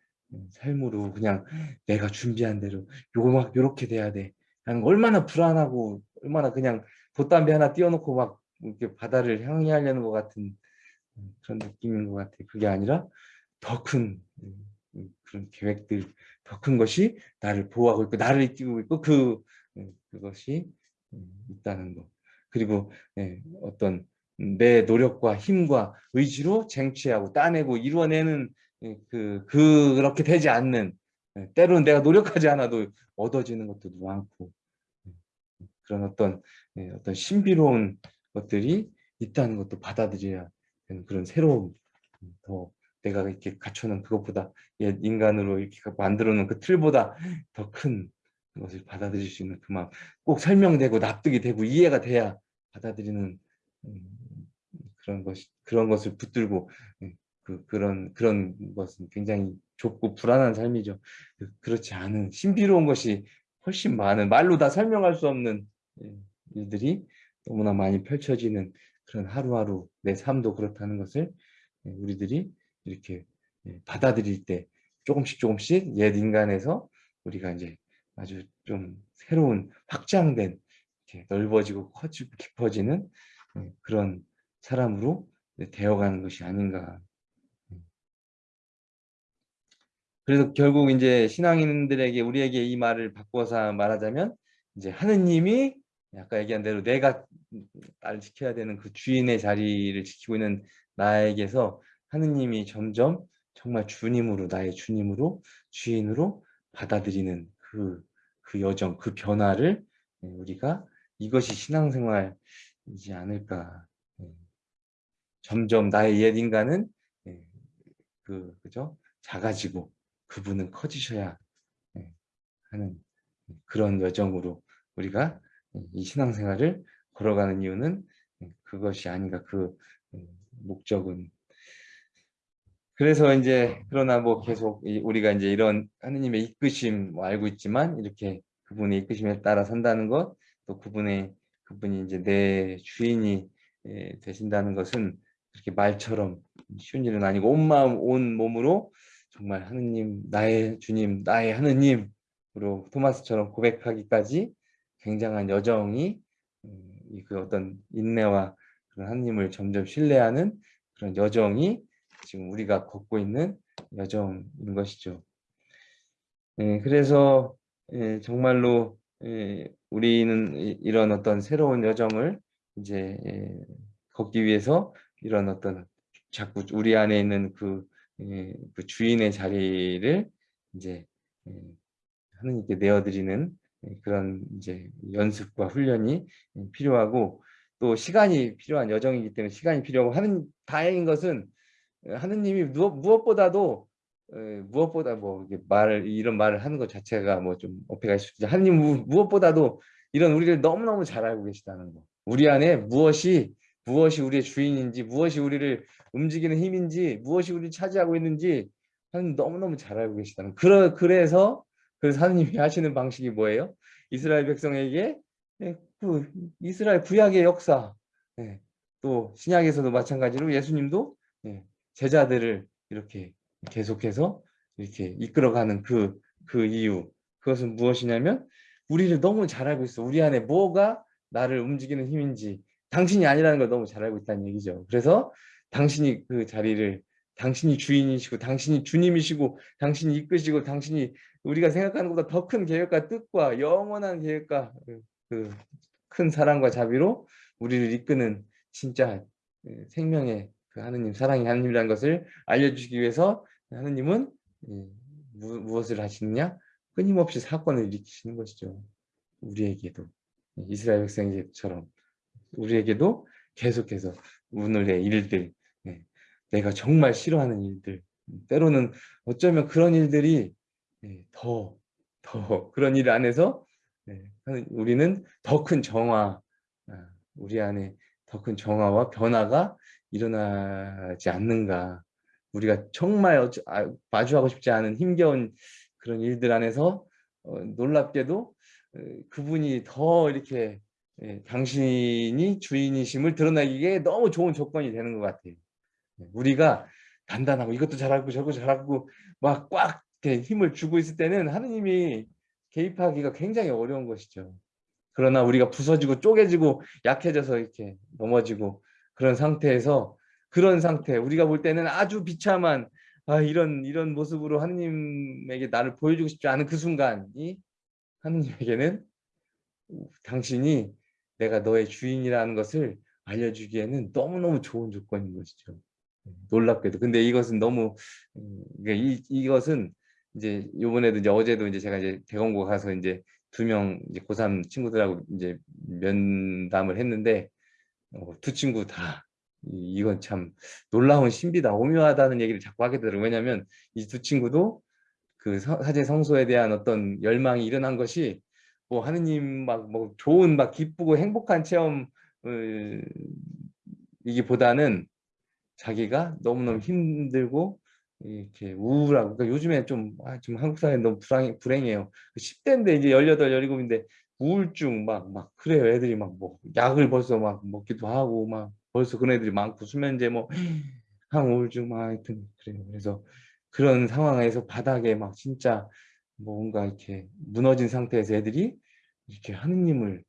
삶으로 그냥 내가 준비한 대로 요거 막 요렇게 돼야 돼. 그냥 얼마나 불안하고 얼마나 그냥 돛담배 하나 띄워놓고 막 이렇게 바다를 향해 하려는 것 같은 그런 느낌인 것 같아요. 그게 아니라 더큰 그런 계획들, 더 큰 것이 나를 보호하고 있고 나를 이끌고 있고 그 그것이 있다는 것. 그리고 예, 어떤 내 노력과 힘과 의지로 쟁취하고 따내고 이루어내는 예, 그 그렇게 되지 않는 예, 때로는 내가 노력하지 않아도 얻어지는 것들도 많고 그런 어떤 어떤 신비로운 것들이 있다는 것도 받아들여야 되는 그런 새로운 더 내가 이렇게 갖춰놓은 그것보다 옛 인간으로 이렇게 만들어 놓은 그 틀보다 더 큰 것을 받아들일 수 있는 그 마음 꼭 설명되고 납득이 되고 이해가 돼야 받아들이는 음, 그런 것 그런 것을 붙들고 예, 그 그런 그런 것은 굉장히 좁고 불안한 삶이죠. 그, 그렇지 않은 신비로운 것이 훨씬 많은 말로 다 설명할 수 없는 예, 일들이 너무나 많이 펼쳐지는 그런 하루하루 내 삶도 그렇다는 것을 예, 우리들이 이렇게 받아들일 때 조금씩 조금씩 옛 인간에서 우리가 이제 아주 좀 새로운 확장된 넓어지고 커지고 깊어지는 그런 사람으로 되어가는 것이 아닌가. 그래서 결국 이제 신앙인들에게 우리에게 이 말을 바꿔서 말하자면 이제 하느님이 아까 얘기한 대로 내가 나를 지켜야 되는 그 주인의 자리를 지키고 있는 나에게서 하느님이 점점 정말 주님으로 나의 주님으로 주인으로 받아들이는 그, 그 여정, 그 변화를 우리가 이것이 신앙생활이지 않을까. 점점 나의 옛 인간은 그 그죠? 작아지고 그분은 커지셔야 하는 그런 여정으로 우리가 이 신앙생활을 걸어가는 이유는 그것이 아닌가. 그 목적은 그래서 이제 그러나 뭐 계속 우리가 이제 이런 하느님의 이끄심 뭐 알고 있지만 이렇게 그분의 이끄심에 따라 산다는 것 또 그분의 그분이 이제 내 주인이 되신다는 것은 그렇게 말처럼 쉬운 일은 아니고 온 마음 온 몸으로 정말 하느님 나의 주님 나의 하느님으로 토마스처럼 고백하기까지 굉장한 여정이 음, 그 어떤 인내와 그런 하느님을 점점 신뢰하는 그런 여정이 지금 우리가 걷고 있는 여정인 것이죠. 예, 그래서 예, 정말로 예, 우리는 이런 어떤 새로운 여정을 이제 예, 걷기 위해서 이런 어떤 자꾸 우리 안에 있는 그, 예, 그 주인의 자리를 이제 예, 하느님께 내어드리는 예, 그런 이제 연습과 훈련이 필요하고 또 시간이 필요한 여정이기 때문에 시간이 필요하고 하는 다행인 것은 하느님이 무엇, 보다도 무엇보다 뭐 말을 이런 말을 하는 것 자체가 뭐 좀 어폐가 있을 수 하느님 무엇보다도 이런 우리를 너무너무 잘 알고 계시다는 거. 우리 안에 무엇이 무엇이 우리의 주인인지 무엇이 우리를 움직이는 힘인지 무엇이 우리를 차지하고 있는지 하나님 너무너무 잘 알고 계시다는 거. 그러, 그래서 그래서 하나님이 하시는 방식이 뭐예요? 이스라엘 백성에게 예, 그 이스라엘 구약의 역사 예, 또 신약에서도 마찬가지로 예수님도 예, 제자들을 이렇게 계속해서 이렇게 이끌어가는 그, 그 이유. 그것은 무엇이냐면 우리를 너무 잘 알고 있어. 우리 안에 뭐가 나를 움직이는 힘인지 당신이 아니라는 걸 너무 잘 알고 있다는 얘기죠. 그래서 당신이 그 자리를 당신이 주인이시고 당신이 주님이시고 당신이 이끄시고 당신이 우리가 생각하는 것보다 더 큰 계획과 뜻과 영원한 계획과 그 큰 사랑과 자비로 우리를 이끄는 진짜 예, 생명의 그 하느님 사랑의 하느님이라는 것을 알려주시기 위해서 하느님은 예, 무엇을 하시느냐? 끊임없이 사건을 일으키시는 것이죠. 우리에게도. 이스라엘 백성에게처럼 우리에게도 계속해서 오늘의 일들 예, 내가 정말 싫어하는 일들 때로는 어쩌면 그런 일들이 더, 더 그런 일 안에서 우리는 더 큰 정화, 아, 우리 안에 더 큰 정화와 변화가 일어나지 않는가. 우리가 정말 아, 마주하고 싶지 않은 힘겨운 그런 일들 안에서 어, 놀랍게도 어, 그분이 더 이렇게 예, 당신이 주인이심을 드러내기에 너무 좋은 조건이 되는 것 같아요. 예, 우리가 단단하고 이것도 잘하고 저것도 잘하고 막 꽉 힘을 주고 있을 때는 하느님이 개입하기가 굉장히 어려운 것이죠. 그러나 우리가 부서지고 쪼개지고 약해져서 이렇게 넘어지고 그런 상태에서 그런 상태 우리가 볼 때는 아주 비참한 아, 이런 이런 모습으로 하느님에게 나를 보여주고 싶지 않은 그 순간이 하느님에게는 당신이 내가 너의 주인이라는 것을 알려주기에는 너무너무 좋은 조건인 것이죠. 놀랍게도. 근데 이것은 너무 음, 이, 이것은 이제 요번에도 이제 어제도 이제 제가 이제 대공고 가서 이제 두 명 이제 고3 친구들하고 이제 면담을 했는데 어, 두 친구 다 이건 참 놀라운 신비다 오묘하다는 얘기를 자꾸 하게 되더라고요 왜냐하면 이 두 친구도 그 사제 성소에 대한 어떤 열망이 일어난 것이 뭐 하느님 막 뭐 좋은 막 기쁘고 행복한 체험 이기보다는 자기가 너무너무 힘들고 이렇게 우울하고 그러니까 요즘에 좀, 아, 지금 한국 사회 너무 불행, 불행해요. 10대인데 그 이제 18, 17인데 우울증 막, 막 그래요. 애들이 막 뭐 약을 벌써 막 먹기도 하고 막 벌써 그런 애들이 많고 수면제 뭐 항우울증 막 하여튼 그래요. 그래서 그런 상황에서 바닥에 막 진짜 뭔가 이렇게 무너진 상태에서 애들이 이렇게 하느님을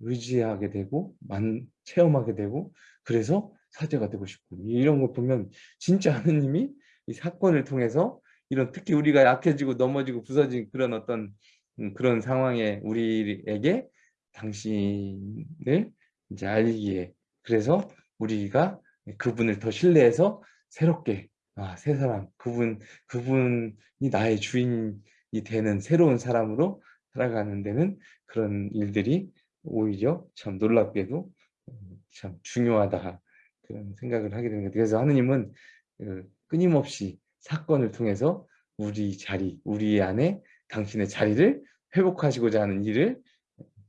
의지하게 되고 만 체험하게 되고 그래서 사제가 되고 싶고 이런 걸 보면 진짜 하느님이 이 사건을 통해서 이런 특히 우리가 약해지고 넘어지고 부서진 그런 어떤 음, 그런 상황에 우리에게 당신을 이제 알기에 그래서 우리가 그분을 더 신뢰해서 새롭게 아, 새 사람 그분 그분이 나의 주인이 되는 새로운 사람으로 살아가는 데는 그런 일들이 오히려 참 놀랍게도 음, 참 중요하다 그런 생각을 하게 같아요. 그래서 하느님은 그 끊임없이 사건을 통해서 우리 자리, 우리 안에 당신의 자리를 회복하시고자 하는 일을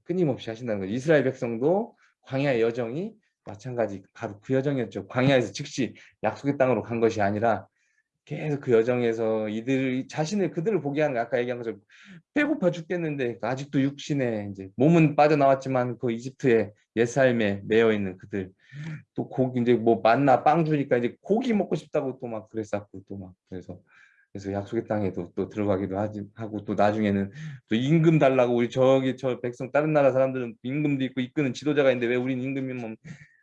끊임없이 하신다는 거죠. 이스라엘 백성도 광야의 여정이 마찬가지 바로 그 여정이었죠. 광야에서 즉시 약속의 땅으로 간 것이 아니라 계속 그 여정에서 이들 자신을 그들을 보게 하는 아까 얘기한 것처럼 배고파 죽겠는데 아직도 육신에 이제 몸은 빠져나왔지만 그 이집트의 옛삶에 매여 있는 그들 또 고기 이제 뭐 만나 빵 주니까 이제 고기 먹고 싶다고 또 막 그랬었고 또 막 그래서 그래서 약속의 땅에도 또 들어가기도 하지 하고 또 나중에는 또 임금 달라고 우리 저기 저 백성 다른 나라 사람들은 임금도 있고 이끄는 지도자가 있는데 왜 우린 임금이면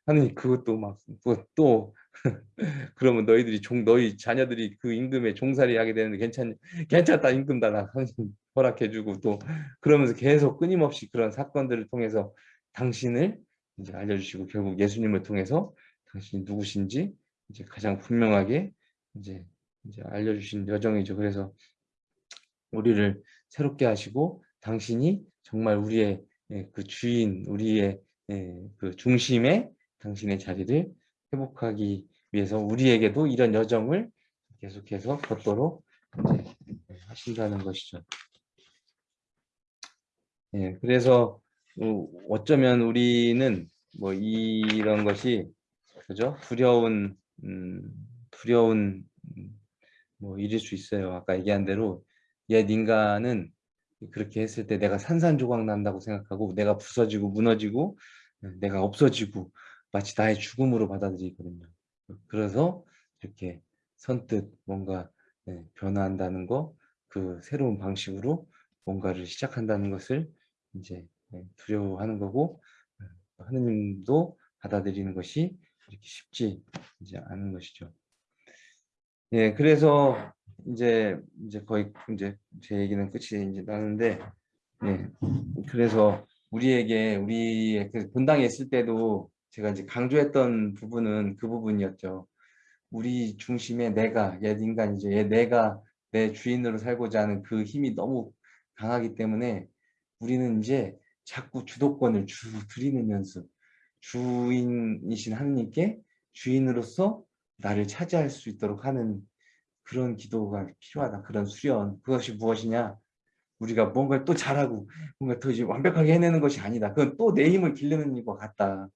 하느니 그것도 막또 그러면 너희들이 종 너희 자녀들이 그 임금에 종살이 하게 되는데 괜찮 괜찮다 임금 달라 허락해주고 또 그러면서 계속 끊임없이 그런 사건들을 통해서 당신을 이제 알려주시고 결국 예수님을 통해서 당신이 누구신지 이제 가장 분명하게 이제 이제 알려주신 여정이죠. 그래서 우리를 새롭게 하시고 당신이 정말 우리의 예, 그 주인, 우리의 예, 그 중심에 당신의 자리를 회복하기 위해서 우리에게도 이런 여정을 계속해서 걷도록 하신다는 것이죠. 예, 그래서 어, 어쩌면 우리는 뭐 이런 것이 그죠? 두려운 음, 두려운 음, 뭐 일일 수 있어요. 아까 얘기한 대로 옛 인간은 그렇게 했을 때 내가 산산조각 난다고 생각하고 내가 부서지고 무너지고 내가 없어지고 마치 나의 죽음으로 받아들이거든요. 그래서 이렇게 선뜻 뭔가 네, 변화한다는 거, 그 새로운 방식으로 뭔가를 시작한다는 것을 이제 네, 두려워하는 거고 어, 하느님도 받아들이는 것이 이렇게 쉽지 않은 것이죠. 예, 그래서 이제 이제 거의 이제 제 얘기는 끝이 이제 나는데, 예, 그래서 우리에게 우리의 그 본당에 있을 때도 제가 이제 강조했던 부분은 그 부분이었죠. 우리 중심에 내가 옛 인간 이제 옛 내가 내 주인으로 살고자 하는 그 힘이 너무 강하기 때문에 우리는 이제 자꾸 주도권을 주 드리는 연습 주인이신 하느님께 주인으로서 나를 차지할 수 있도록 하는 그런 기도가 필요하다 그런 수련 그것이 무엇이냐 우리가 뭔가를 또 잘하고 뭔가 더 이제 완벽하게 해내는 것이 아니다 그건 또 내 힘을 기르는 일과 같다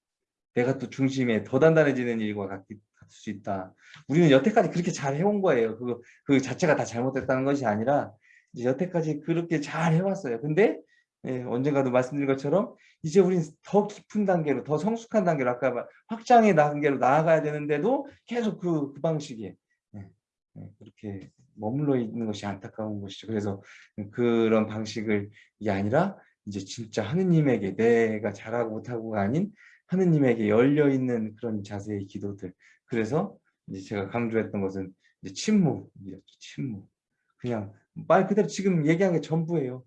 내가 또 중심에 더 단단해지는 일과 같을 수 있다. 우리는 여태까지 그렇게 잘 해온 거예요. 그, 그 자체가 다 잘못됐다는 것이 아니라 이제 여태까지 그렇게 잘 해왔어요. 근데 예, 언젠가도 말씀드린 것처럼 이제 우린 더 깊은 단계로 더 성숙한 단계로 아까 확장의 단계로 나아가야 되는데도 계속 그, 그 방식에 예, 예, 그렇게 머물러 있는 것이 안타까운 것이죠. 그래서 그런 방식을 이 아니라 이제 진짜 하느님에게 내가 잘하고 못하고가 아닌 하느님에게 열려 있는 그런 자세의 기도들. 그래서 이제 제가 강조했던 것은 이제 침묵이었죠. 침묵. 그냥 말 그대로 지금 얘기한 게 전부예요.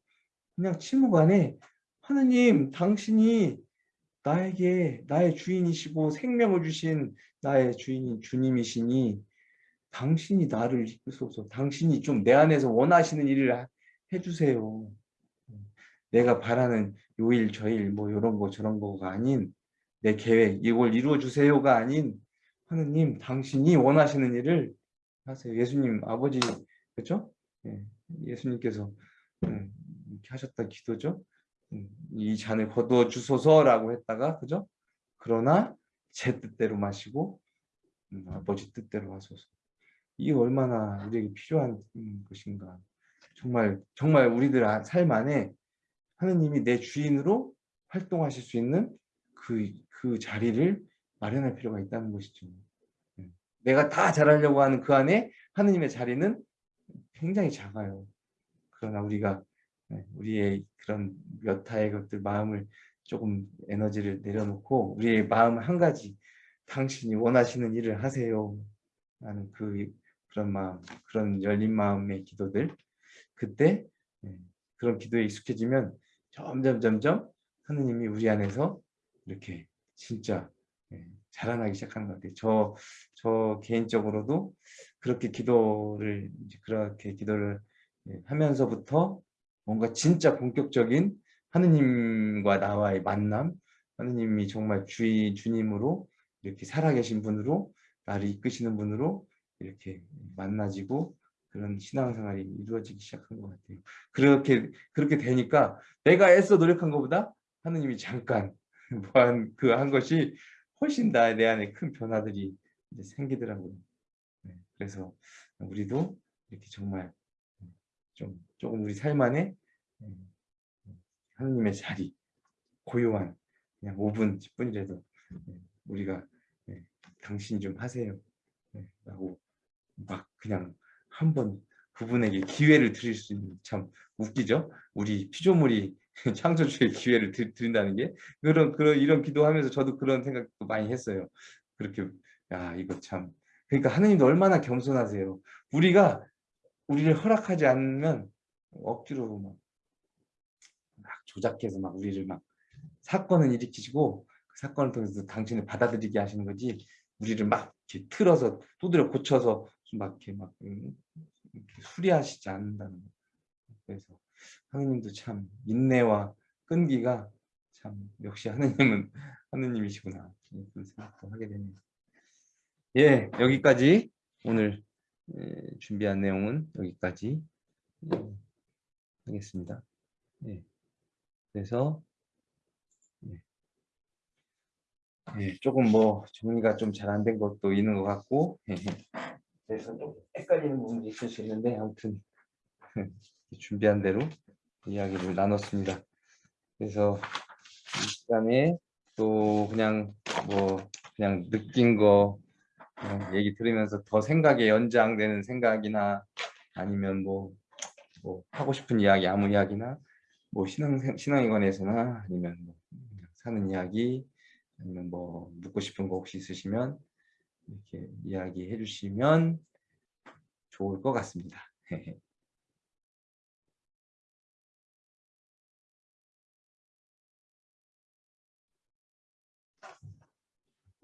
그냥 침묵 안에 하느님 당신이 나에게 나의 주인이시고 생명을 주신 나의 주인인 주님이시니 당신이 나를 이끌소서 당신이 좀 내 안에서 원하시는 일을 해주세요. 내가 바라는 요일 저일 뭐 이런 거 저런 거가 아닌 내 계획 이걸 이루어 주세요가 아닌 하느님 당신이 원하시는 일을 하세요. 예수님 아버지 그렇죠? 예, 예수님께서 음, 이렇게 하셨다 기도죠. 음, 이 잔을 거두어 주소서라고 했다가 그죠? 그러나 제 뜻대로 마시고 음, 아버지 뜻대로 하소서. 이게 얼마나 우리에게 필요한 음, 것인가. 정말 정말 우리들 아, 삶 안에 하느님이 내 주인으로 활동하실 수 있는 그, 그 자리를 마련할 필요가 있다는 것이죠. 예. 내가 다 잘하려고 하는 그 안에 하느님의 자리는 굉장히 작아요. 그러나 우리가 예, 우리의 그런 몇 하의 것들 마음을 조금 에너지를 내려놓고 우리의 마음 한 가지 당신이 원하시는 일을 하세요 라는 그 그런 마음 그런 열린 마음의 기도들 그때 예, 그런 기도에 익숙해지면 점점 점점 하느님이 우리 안에서 이렇게 진짜 예, 자라나기 시작하는 것 같아요. 저, 저 개인적으로도 그렇게 기도를 그렇게 기도를 예, 하면서부터 뭔가 진짜 본격적인 하느님과 나와의 만남, 하느님이 정말 주의 주님으로 이렇게 살아계신 분으로 나를 이끄시는 분으로 이렇게 만나지고 그런 신앙생활이 이루어지기 시작한 것 같아요. 그렇게 그렇게 되니까 내가 애써 노력한 것보다 하느님이 잠깐 뭐한 그 한 것이 훨씬 다내 안에 큰 변화들이 생기더라고요. 네, 그래서 우리도 이렇게 정말 좀 조금 우리 삶 안에 음, 하느님의 자리 고요한 그냥 5분 10분이라도 우리가 당신 좀 하세요 라고 막 그냥 한번 그분에게 기회를 드릴 수 있는 참 웃기죠 우리 피조물이 창조주의 기회를 드린다는 게 그런 그런 이런 기도하면서 저도 그런 생각도 많이 했어요. 그렇게 야 이거 참 그러니까 하느님도 얼마나 겸손하세요. 우리가 우리를 허락하지 않으면 억지로 막, 막 조작해서 막 우리를 막 사건을 일으키시고 그 사건을 통해서 당신을 받아들이게 하시는 거지 우리를 막 이렇게 틀어서 두드려 고쳐서 막 이렇게 막 음, 이렇게 수리하시지 않는다는 거. 그래서 하느님도 참 인내와 끈기가 참 역시 하느님은 하느님이시구나 그런 생각도 하게 되네요. 예, 여기까지 오늘 예, 준비한 내용은 여기까지 예, 하겠습니다. 예, 그래서 예, 조금 뭐 정리가 좀 잘 안 된 것도 있는 것 같고 예, 그래서 좀 헷갈리는 부분도 있을 수 있는데 아무튼 준비한 대로 이야기를 나눴습니다. 그래서 이 시간에 또 그냥 뭐 그냥 느낀 거 얘기 들으면서 더 생각에 연장되는 생각이나 아니면 뭐, 뭐 하고 싶은 이야기 아무 이야기나 뭐 신앙 신앙에 관해서나 아니면 뭐 사는 이야기 아니면 뭐 묻고 싶은 거 혹시 있으시면 이렇게 이야기해 주시면 좋을 것 같습니다.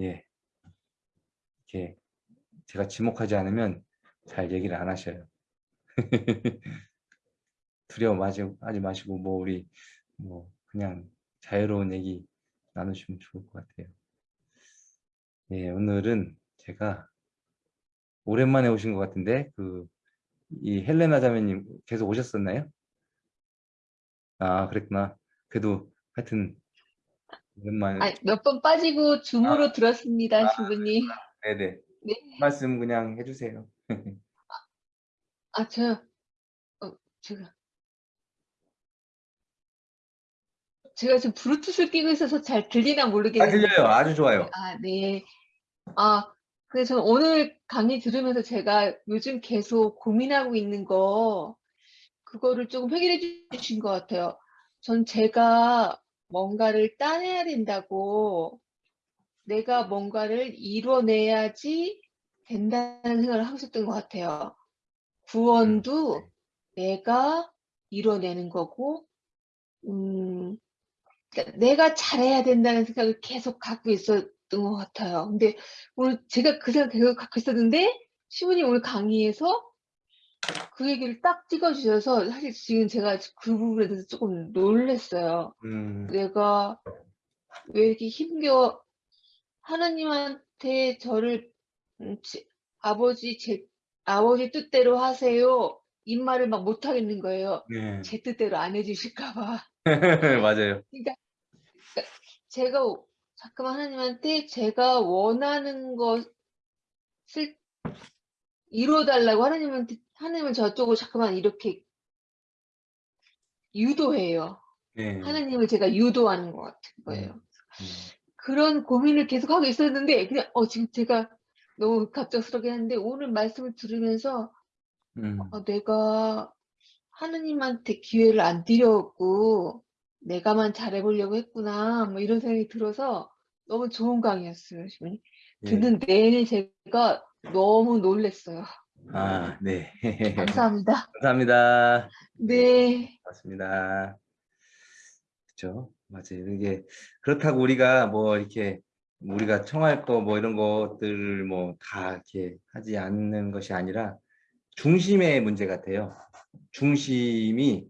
예. 이렇게 제가 지목하지 않으면 잘 얘기를 안 하셔요. 두려워하지 하지 마시고 뭐 우리 뭐 그냥 자유로운 얘기 나누시면 좋을 것 같아요. 예, 오늘은 제가 오랜만에 오신 것 같은데 그 이 헬레나 자매님 계속 오셨었나요? 아 그랬구나. 그래도 하여튼 오랜만에 몇번 빠지고 줌으로 들었습니다, 주부님. 네네 네. 말씀 그냥 해주세요. 아, 저, 어, 제가, 제가 지금 블루투스를 끼고 있어서 잘 들리나 아 모르겠는데. 들려요. 아주 좋아요. 아, 네. 아, 그래서 오늘 강의 들으면서 제가 요즘 계속 고민하고 있는 거, 그거를 조금 해결해 주신 것 같아요. 전 제가 뭔가를 따내야 된다고, 내가 뭔가를 이뤄내야지 된다는 생각을 하고 있었던 것 같아요. 구원도 내가 이뤄내는 거고, 음, 그러니까 내가 잘해야 된다는 생각을 계속 갖고 있었던 것 같아요. 근데 오늘 제가 그 생각 계속 갖고 있었는데, 시부님 오늘 강의에서 그 얘기를 딱 찍어주셔서 사실 지금 제가 그 부분에 대해서 조금 놀랐어요. 음, 내가 왜 이렇게 힘겨워, 하나님한테 저를, 음, 지- 아버지, 제, 아버지 뜻대로 하세요. 이 말을 막 못하겠는 거예요. 네. 제 뜻대로 안 해주실까 봐. 맞아요. 제가 오- 자꾸만 하나님한테 제가 원하는 것을 이루어달라고 하나님한테, 하나님은 저쪽을 자꾸만 이렇게 유도해요. 네. 하나님을 제가 유도하는 것 같은 거예요. 음, 그런 고민을 계속 하고 있었는데, 그냥, 어, 지금 제가 너무 갑작스럽게 하는데, 오늘 말씀을 들으면서, 음, 어, 내가 하느님한테 기회를 안 드렸고, 내가만 잘해보려고 했구나, 뭐 이런 생각이 들어서 너무 좋은 강의였어요. 예. 듣는 내내 제가 너무 놀랬어요. 아, 네. 감사합니다. 감사합니다. 네. 맞습니다. 그렇죠. 맞아요. 이게 그렇다고 우리가 뭐 이렇게 우리가 청할 거 뭐 이런 것들을 뭐 다 이렇게 하지 않는 것이 아니라 중심의 문제 같아요. 중심이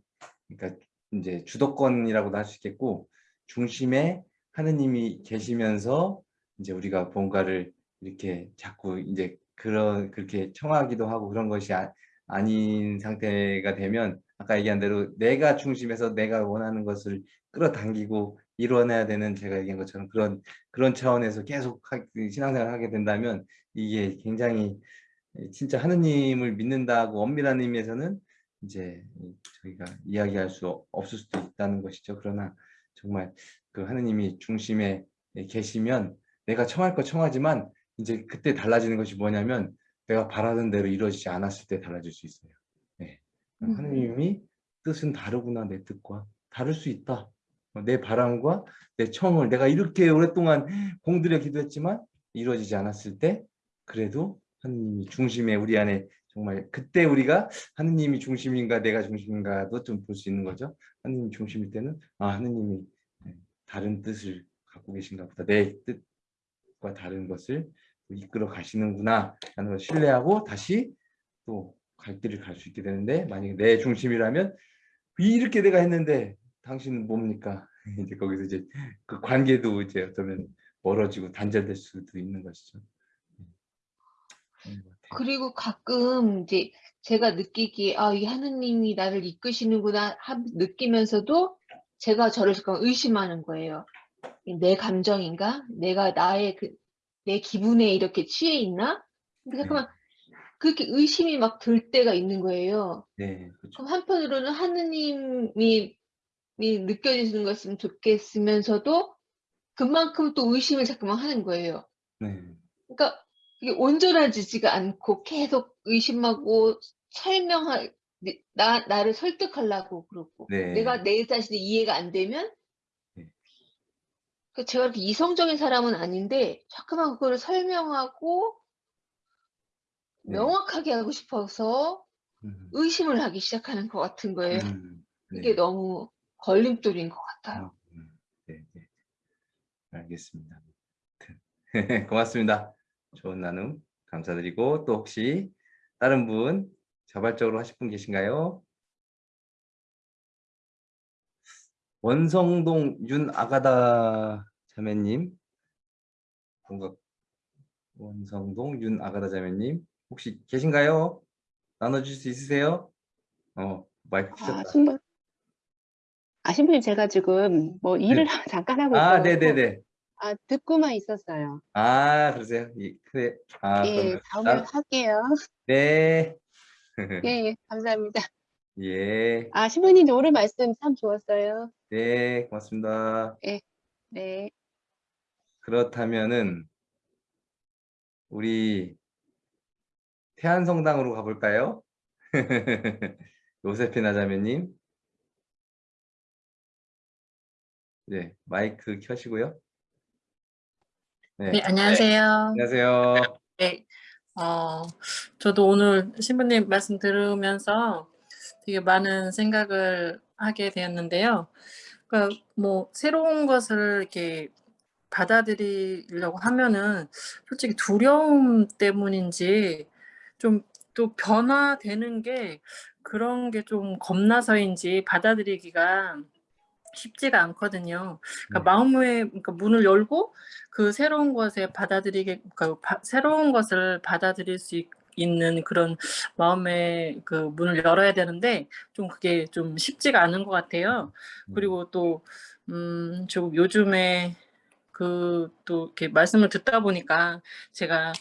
그러니까 이제 주도권이라고도 할 수 있겠고 중심에 하느님이 계시면서 이제 우리가 뭔가를 이렇게 자꾸 이제 그런 그렇게 청하기도 하고 그런 것이 아, 아닌 상태가 되면 아까 얘기한 대로 내가 중심에서 내가 원하는 것을 끌어당기고 이뤄내야 되는 제가 얘기한 것처럼 그런 그런 차원에서 계속 하- 신앙생활을 하게 된다면 이게 굉장히 진짜 하느님을 믿는다고 엄밀한 의미에서는 이제 저희가 이야기할 수 없을 수도 있다는 것이죠. 그러나 정말 그 하느님이 중심에 계시면 내가 청할 거 청하지만 이제 그때 달라지는 것이 뭐냐면 내가 바라던 대로 이루어지지 않았을 때 달라질 수 있어요. 네. 음. 하느님이 뜻은 다르구나 내 뜻과 다를 수 있다. 어, 내 바람과 내 청을 내가 이렇게 오랫동안 공들여 기도했지만 이루어지지 않았을 때 그래도 하느님이 중심에 우리 안에 정말 그때 우리가 하느님이 중심인가 내가 중심인가도 좀 볼 수 있는 거죠. 하느님이 중심일 때는 아 하느님이 네, 다른 뜻을 갖고 계신가 보다 내 뜻과 다른 것을 이끌어 가시는구나 라는 걸 신뢰하고 다시 또 갈 길을 갈 수 있게 되는데 만약에 내 중심이라면 이렇게 내가 했는데 당신은 뭡니까? 이제 거기서 이제 그 관계도 이제 어쩌면 멀어지고 단절될 수도 있는 것이죠. 같아요. 그리고 가끔 이제 제가 느끼기에 아, 이 하느님이 나를 이끄시는구나 하- 느끼면서도 제가 저를 잠깐 의심하는 거예요. 내 감정인가? 내가 나의 그, 내 기분에 이렇게 취해 있나? 근데 잠깐만, 그렇게 의심이 막 들 때가 있는 거예요. 네, 그렇죠. 그럼 한편으로는 하느님이 이 느껴지는 것으면 좋겠으면서도 그만큼 또 의심을 자꾸만 하는 거예요. 네, 그러니까 이게 온전해지지가 않고 계속 의심하고 설명할 나 나를 설득하려고 그러고 네. 내가 내 자신이 이해가 안 되면 네. 그 제가 그렇게 이성적인 사람은 아닌데 자꾸만 그거를 설명하고 네. 명확하게 하고 싶어서 음, 의심을 하기 시작하는 것 같은 거예요. 음, 네. 이게 너무 걸림돌인 것 같아요. 음, 네, 네. 알겠습니다. 고맙습니다. 좋은 나눔 감사드리고 또 혹시 다른 분 자발적으로 하실 분 계신가요? 원성동 윤아가다 자매님 뭔가 원성동 윤아가다 자매님 혹시 계신가요? 나눠줄 수 있으세요? 어 마이크 아, 켜졌다. 신부, 아, 신부님, 제가 지금 뭐 일을 잠깐 하고 아, 있어서 네네네. 아, 듣고만 있었어요. 아, 그러세요? 예, 그래. 아, 예, 그러면 다음에 나- 할게요. 네. 예, 예, 감사합니다. 예, 아, 신부님 오늘 말씀 참 좋았어요. 네, 고맙습니다. 네. 그렇다면은 우리 태안성당으로 가볼까요? 요세피나 자매님. 네, 마이크 켜시고요. 네, 네, 안녕하세요. 안녕하세요. 네, 어, 저도 오늘 신부님 말씀 들으면서 되게 많은 생각을 하게 되었는데요. 그러니까 뭐 새로운 것을 이렇게 받아들이려고 하면은 솔직히 두려움 때문인지 좀 또 변화되는 게 그런 게 좀 겁나서인지 받아들이기가 쉽지가 않거든요. 그러니까 네. 마음의 그러니까 문을 열고 그 새로운 것에 받아들이게 그러니까 바- 새로운 것을 받아들일 수 있, 는 그런 마음의 그 문을 열어야 되는데 좀 그게 좀 쉽지가 않은 것 같아요. 그리고 또 음, 좀 요즘에 그 또 이렇게 말씀을 듣다 보니까 제가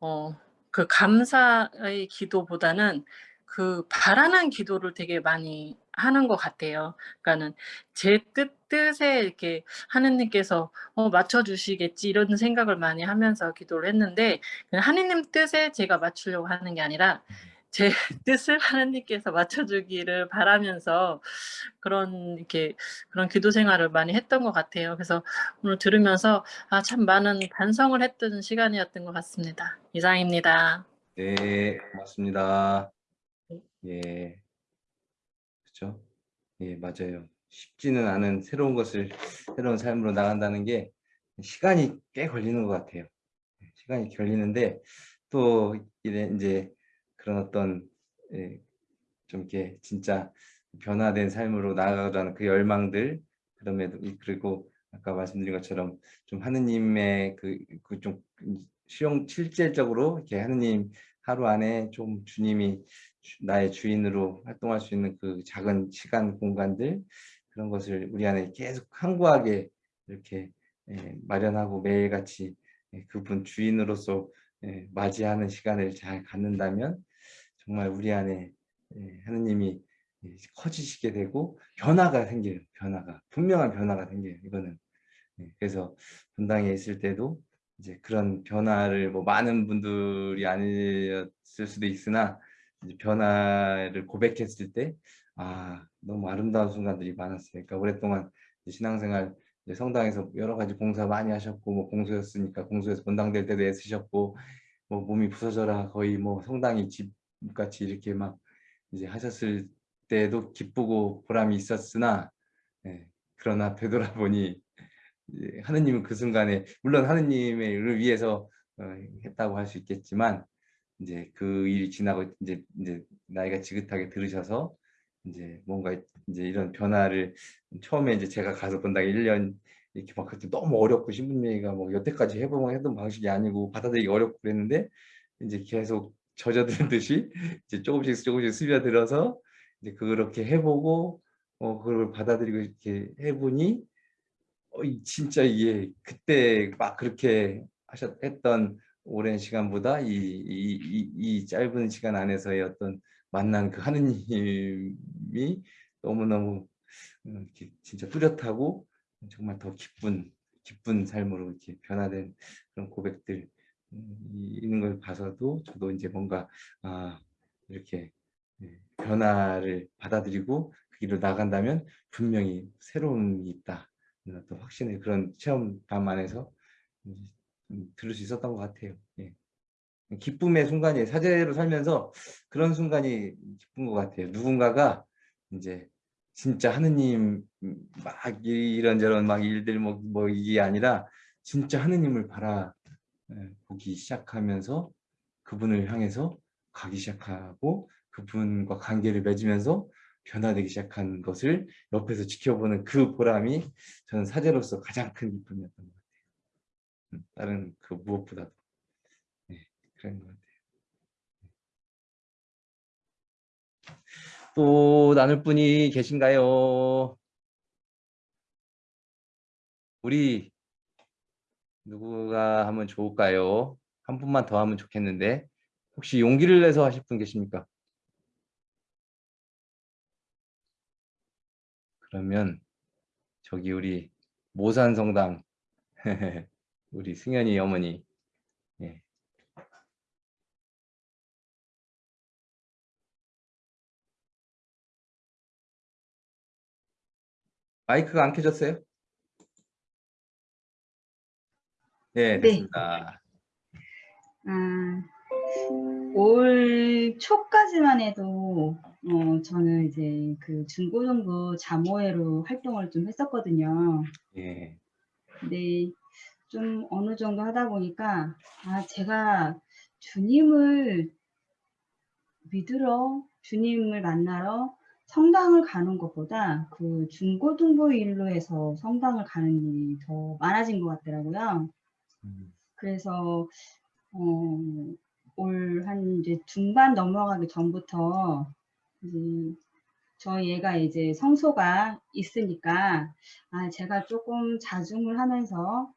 어, 그 감사의 기도보다는 그 바라는 기도를 되게 많이 하는 것 같아요. 그러니까는 제 뜻, 뜻에 이렇게 하느님께서 어, 맞춰주시겠지 이런 생각을 많이 하면서 기도를 했는데 그냥 하느님 뜻에 제가 맞추려고 하는 게 아니라 제 뜻을 하느님께서 맞춰주기를 바라면서 그런 이렇게 그런 기도 생활을 많이 했던 것 같아요. 그래서 오늘 들으면서 아, 참 많은 반성을 했던 시간이었던 것 같습니다. 이상입니다. 네, 고맙습니다. 예. 그렇죠? 예, 맞아요. 쉽지는 않은 새로운 것을 새로운 삶으로 나간다는 게 시간이 꽤 걸리는 것 같아요. 예, 시간이 걸리는데 또 이제 그런 어떤 예, 좀 이렇게 진짜 변화된 삶으로 나아가자는 그 열망들 이- 그리고 아까 말씀드린 것처럼 좀 하느님의 그좀 실용 실질적으로 이렇게 하느님 하루 안에 좀 주님이 주- 나의 주인으로 활동할 수 있는 그 작은 시간 공간들 그런 것을 우리 안에 계속 항구하게 이렇게 예, 마련하고 매일같이 예, 그분 주인으로서 예, 맞이하는 시간을 잘 갖는다면 정말 우리 안에 예, 하느님이 예, 커지시게 되고 변화가 생겨요. 변화가 분명한 변화가 생겨요. 이거는 예, 그래서 분당에 있을 때도 이제 그런 변화를 뭐 많은 분들이 아니었을 수도 있으나 이제 변화를 고백했을 때 아 너무 아름다운 순간들이 많았어요. 그러니까 오랫동안 신앙생활 성당에서 여러 가지 공사 많이 하셨고 뭐 공소였으니까 공소에서 본당될 때도 애쓰셨고 뭐 몸이 부서져라 거의 뭐 성당이 집 같이 이렇게 막 이제 하셨을 때도 기쁘고 보람이 있었으나 예, 그러나 되돌아보니 이제 하느님은 그 순간에 물론 하느님을 위해서 어, 했다고 할 수 있겠지만 이제 그 일이 지나고 이제 이제 나이가 지긋하게 들으셔서 이제 뭔가 이제 이런 변화를 처음에 이제 제가 가서 본당 1년 이렇게 막 그때 너무 어렵고 신분얘기가 뭐 여태까지 해보면 했던 방식이 아니고 받아들이기 어렵고 그랬는데 이제 계속 젖어드는 듯이 이제 조금씩 조금씩 스며들어서 이제 그렇게 해보고 어 그걸 받아들이고 이렇게 해보니 어, 이- 진짜 이게 그때 막 그렇게 하셨 했던 오랜 시간보다 이, 이, 이, 이 짧은 시간 안에서의 어떤 만난 그 하느님이 너무너무 음, 이렇게 진짜 뚜렷하고 정말 더 기쁜 기쁜 삶으로 이렇게 변화된 그런 고백들 있는 걸 봐서도 저도 이제 뭔가 아 이렇게 예, 변화를 받아들이고 그 길을 나간다면 분명히 새로움이 있다 어떤 확신의 그런 체험담 안에서 들을 수 있었던 것 같아요. 예. 기쁨의 순간이 사제로 살면서 그런 순간이 기쁜 것 같아요. 누군가가 이제 진짜 하느님 음, 막 이- 이런저런 막 일들 뭐, 뭐 이게 아니라 진짜 하느님을 바라 예, 보기 시작하면서 그분을 향해서 가기 시작하고 그분과 관계를 맺으면서 변화되기 시작한 것을 옆에서 지켜보는 그 보람이 저는 사제로서 가장 큰 기쁨이었던 것 같아요. 음, 다른 그 무엇보다도 네, 그런 것 같아요. 또 나눌 분이 계신가요? 우리 누구가 하면 좋을까요? 한 분만 더 하면 좋겠는데 혹시 용기를 내서 하실 분 계십니까? 그러면 저기 우리 모산 성당 우리 승현이 어머니 예. 마이크가 안 켜졌어요? 네, 네. 됐습니다. 아, 올 초까지만 해도 어, 저는 이제 그 중고등부 자모회로 활동을 좀 했었거든요. 예. 근데 좀 어느 정도 하다 보니까 아 제가 주님을 믿으러 주님을 만나러 성당을 가는 것보다 그 중고등부 일로 해서 성당을 가는 일이 더 많아진 것 같더라고요. 음, 그래서 어, 올한 이제 중반 넘어가기 전부터 이제 저희 애가 이제 성소가 있으니까 아 제가 조금 자중을 하면서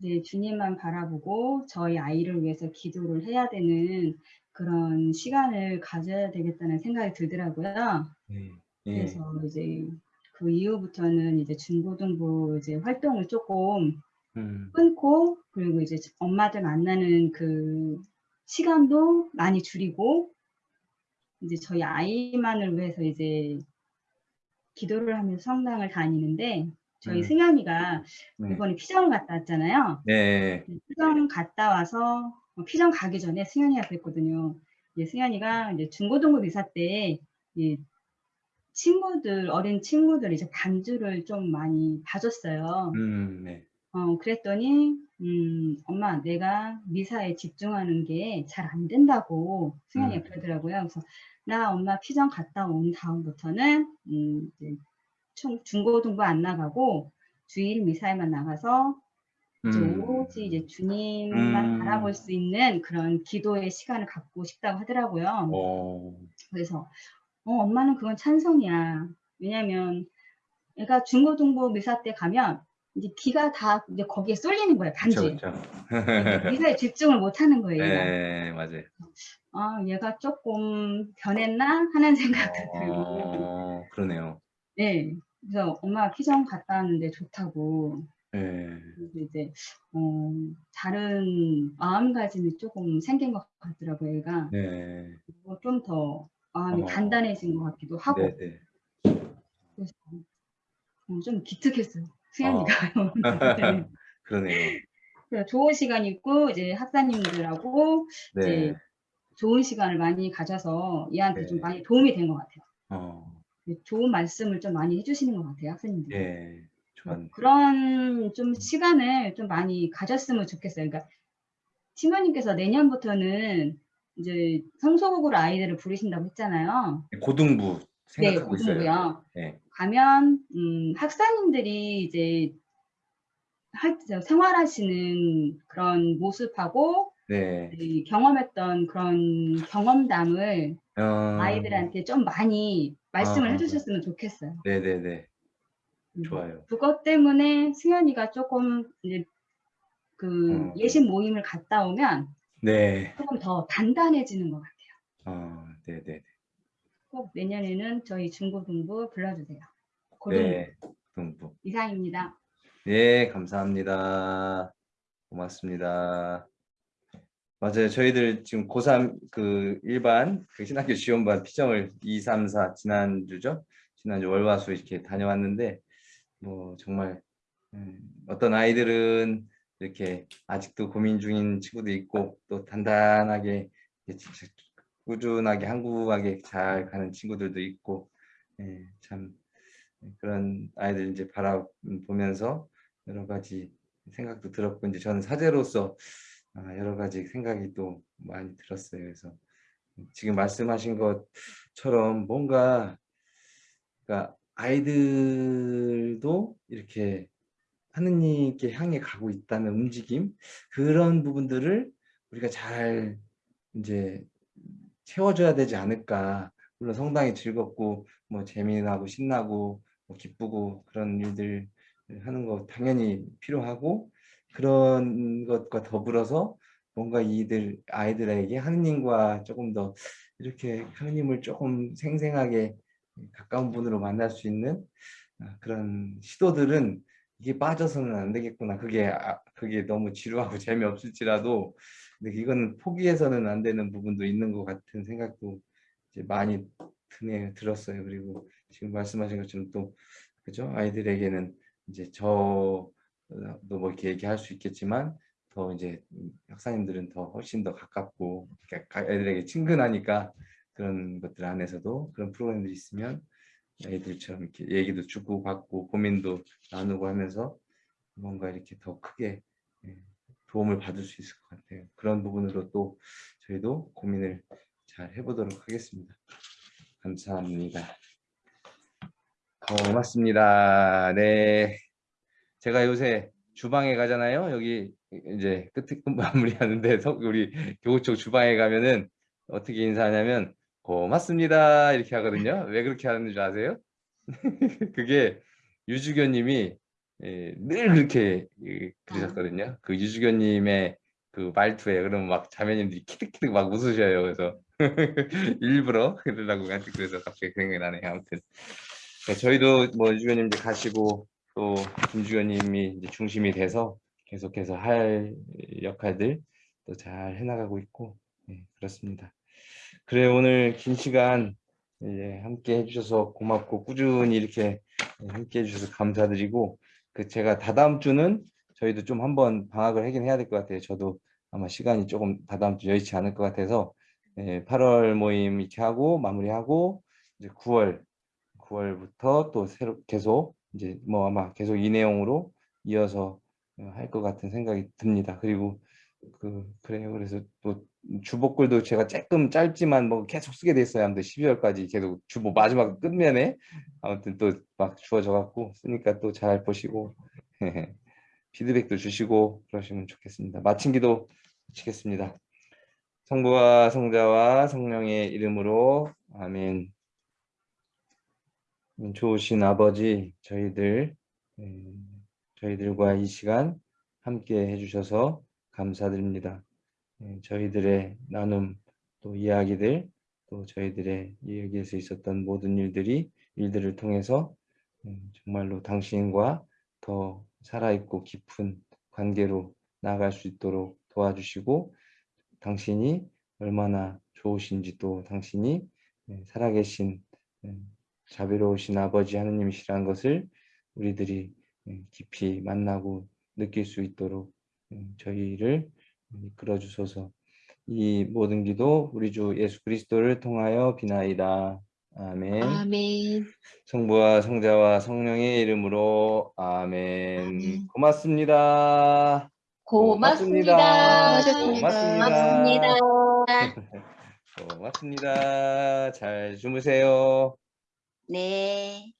이제 주님만 바라보고 저희 아이를 위해서 기도를 해야 되는 그런 시간을 가져야 되겠다는 생각이 들더라고요. 예. 예. 그래서 이제 그 이후부터는 이제 중고등부 이제 활동을 조금 음, 끊고 그리고 이제 엄마들 만나는 그 시간도 많이 줄이고 이제 저희 아이만을 위해서 이제 기도를 하면서 성당을 다니는데 저희 음. 승현이가 네. 이번에 피정 갔다 왔잖아요. 네. 피정 갔다 와서 어, 피정 가기 전에 승현이가 그랬거든요. 이제 승현이가 이제 중고등부 미사 때이 친구들 어린 친구들 이제 반주를 좀 많이 봐줬어요. 음, 네. 어, 그랬더니, 음, 엄마, 내가 미사에 집중하는 게 잘 안 된다고 승현이가 음. 그러더라고요. 그래서, 나 엄마 피정 갔다 온 다음부터는, 음, 중, 중고등부 안 나가고, 주일 미사에만 나가서, 이제 음, 오로지 이제 주님만 음. 바라볼 수 있는 그런 기도의 시간을 갖고 싶다고 하더라고요. 어, 그래서, 어, 엄마는 그건 찬성이야. 왜냐면, 애가 중고등부 미사 때 가면, 이제 귀가 다 이제 거기에 쏠리는 거예요, 반주에. 그쵸. 미사에 집중을 못 하는 거예요, 얘가. 네, 맞아요. 아, 얘가 조금 변했나? 하는 생각도 들고. 어, 그러네요. 네. 그래서 엄마 피정 갔다 왔는데 좋다고. 네. 그래서 이제, 어, 다른 마음가짐이 조금 생긴 것 같더라고요, 얘가. 네. 좀더 마음이 어. 단단해진 것 같기도 하고. 네, 네. 그래서 어, 좀 기특했어요. 수연이가. 그러네요. 그래서 좋은 시간 있고, 이제 학사님들하고 네. 이제 좋은 시간을 많이 가져서 얘한테 좀 네. 많이 도움이 된 것 같아요. 어, 좋은 말씀을 좀 많이 해주시는 것 같아요, 학생님들이. 예. 좋았네. 그런 좀 시간을 좀 많이 가졌으면 좋겠어요. 그러니까 신부님께서 내년부터는 이제 성소국으로 아이들을 부르신다고 했잖아요. 고등부 네, 생각하고 있어요. 고등부요. 네. 가면 음, 학사님들이 이제 생활하시는 그런 모습하고 네. 이 경험했던 그런 경험담을 어, 아이들한테 좀 많이 말씀을 아. 해주셨으면 좋겠어요. 네네네. 음, 좋아요. 그것 때문에 승현이가 조금 이제 그 어. 예식 모임을 갔다 오면 네. 조금 더 단단해지는 것 같아요. 아, 네, 네, 꼭 내년에는 저희 중고등부 불러주세요. 고등 네. 이상입니다. 네, 감사합니다. 고맙습니다. 맞아요. 저희들 지금 고3 그 일반 그 신학교 지원반 피정을 2, 3, 4 지난주죠? 지난주 월화수 이렇게 다녀왔는데 뭐 정말 음, 어떤 아이들은 이렇게 아직도 고민 중인 친구도 있고 또 단단하게 꾸준하게 한국하게 잘 가는 친구들도 있고 예, 참 그런 아이들 이제 바라보면서 여러 가지 생각도 들었고 이제 저는 사제로서 아, 여러 가지 생각이 또 많이 들었어요. 그래서 지금 말씀하신 것처럼 뭔가 그러니까 아이들도 이렇게 하느님께 향해 가고 있다는 움직임 그런 부분들을 우리가 잘 이제 채워줘야 되지 않을까. 물론 성당이 즐겁고 뭐 재미나고 신나고 뭐 기쁘고 그런 일들 하는 거 당연히 필요하고 그런 것과 더불어서 뭔가 이들 아이들에게 하느님과 조금 더 이렇게 하느님을 조금 생생하게 가까운 분으로 만날 수 있는 아, 그런 시도들은 이게 빠져서는 안 되겠구나. 그게 아, 그게 너무 지루하고 재미없을지라도 근데 이거는 포기해서는 안 되는 부분도 있는 것 같은 생각도 이제 많이 드네 들었어요. 그리고 지금 말씀하신 것처럼 또 그죠 아이들에게는 이제 저도 뭐 이렇게 얘기할 수 있겠지만 더 이제 학사님들은 더 훨씬 더 가깝고 그러니까 애들에게 친근하니까 그런 것들 안에서도 그런 프로그램들이 있으면 애들처럼 이렇게 얘기도 주고 받고 고민도 나누고 하면서 뭔가 이렇게 더 크게 예, 도움을 받을 수 있을 것 같아요. 그런 부분으로 또 저희도 고민을 잘 해보도록 하겠습니다. 감사합니다. 고맙습니다. 네. 제가 요새 주방에 가잖아요. 여기 이제 끝에 끝 마무리하는데 석- 우리 교구청 주방에 가면은 어떻게 인사하냐면 고맙습니다 이렇게 하거든요. 왜 그렇게 하는 줄 아세요? 그게 유주교님이 예, 늘 그렇게 예, 그러셨거든요. 그 유주교님의 그 말투에 그러면 막 자매님들이 키득키득 막 웃으셔요. 그래서 일부러 그러려고 하여튼 그래서 갑자기 생각이 나네요. 아무튼 네, 저희도 뭐 유주교님 이제 가시고 또 김주교님이 이제 중심이 돼서 계속해서 할 역할들 또 잘 해나가고 있고 네, 그렇습니다. 그래 오늘 긴 시간 이제 함께 해주셔서 고맙고 꾸준히 이렇게 함께 해주셔서 감사드리고 그 제가 다다음 주는 저희도 좀 한번 방학을 하긴 해야 될 것 같아요. 저도 아마 시간이 조금 다다음 주 여의치 않을 것 같아서 예, 8월 모임 이렇게 하고 마무리하고 이제 9월 9월부터 또 새로 계속 이제 뭐 아마 계속 이 내용으로 이어서 할 것 같은 생각이 듭니다. 그리고 그 그래요. 그래서 또 주복글도 제가 조금 짧지만 뭐 계속 쓰게 됐어요. 아무튼 12월까지 계속 주보 마지막 끝면에 아무튼 또 막 주어져 갖고 쓰니까 또 잘 보시고 피드백도 주시고 그러시면 좋겠습니다. 마친 기도 마치겠습니다. 성부와 성자와 성령의 이름으로 아멘. 좋으신 아버지 저희들 음, 저희들과 이 시간 함께 해주셔서 감사드립니다. 예, 저희들의 나눔 또 이야기들 또 저희들의 여기에서 있었던 모든 일들이 일들을 통해서 음, 정말로 당신과 더 살아있고 깊은 관계로 나아갈 수 있도록 도와주시고 당신이 얼마나 좋으신지 또 당신이 예, 살아계신 음, 자비로우신 아버지 하느님이시라는 것을 우리들이 음, 깊이 만나고 느낄 수 있도록 음, 저희를 이끌어 주소서 이 모든 기도 우리 주 예수 그리스도를 통하여 비나이다. 아멘. 아멘. 성부와 성자와 성령의 이름으로 아멘. 아멘. 고맙습니다. 고맙습니다. 고맙습니다. 고맙습니다. 고맙습니다. 잘 주무세요. 네.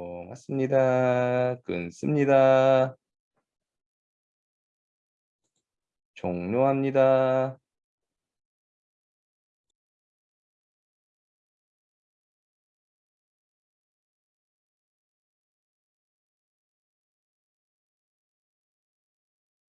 고맙습니다. 끊습니다. 종료합니다.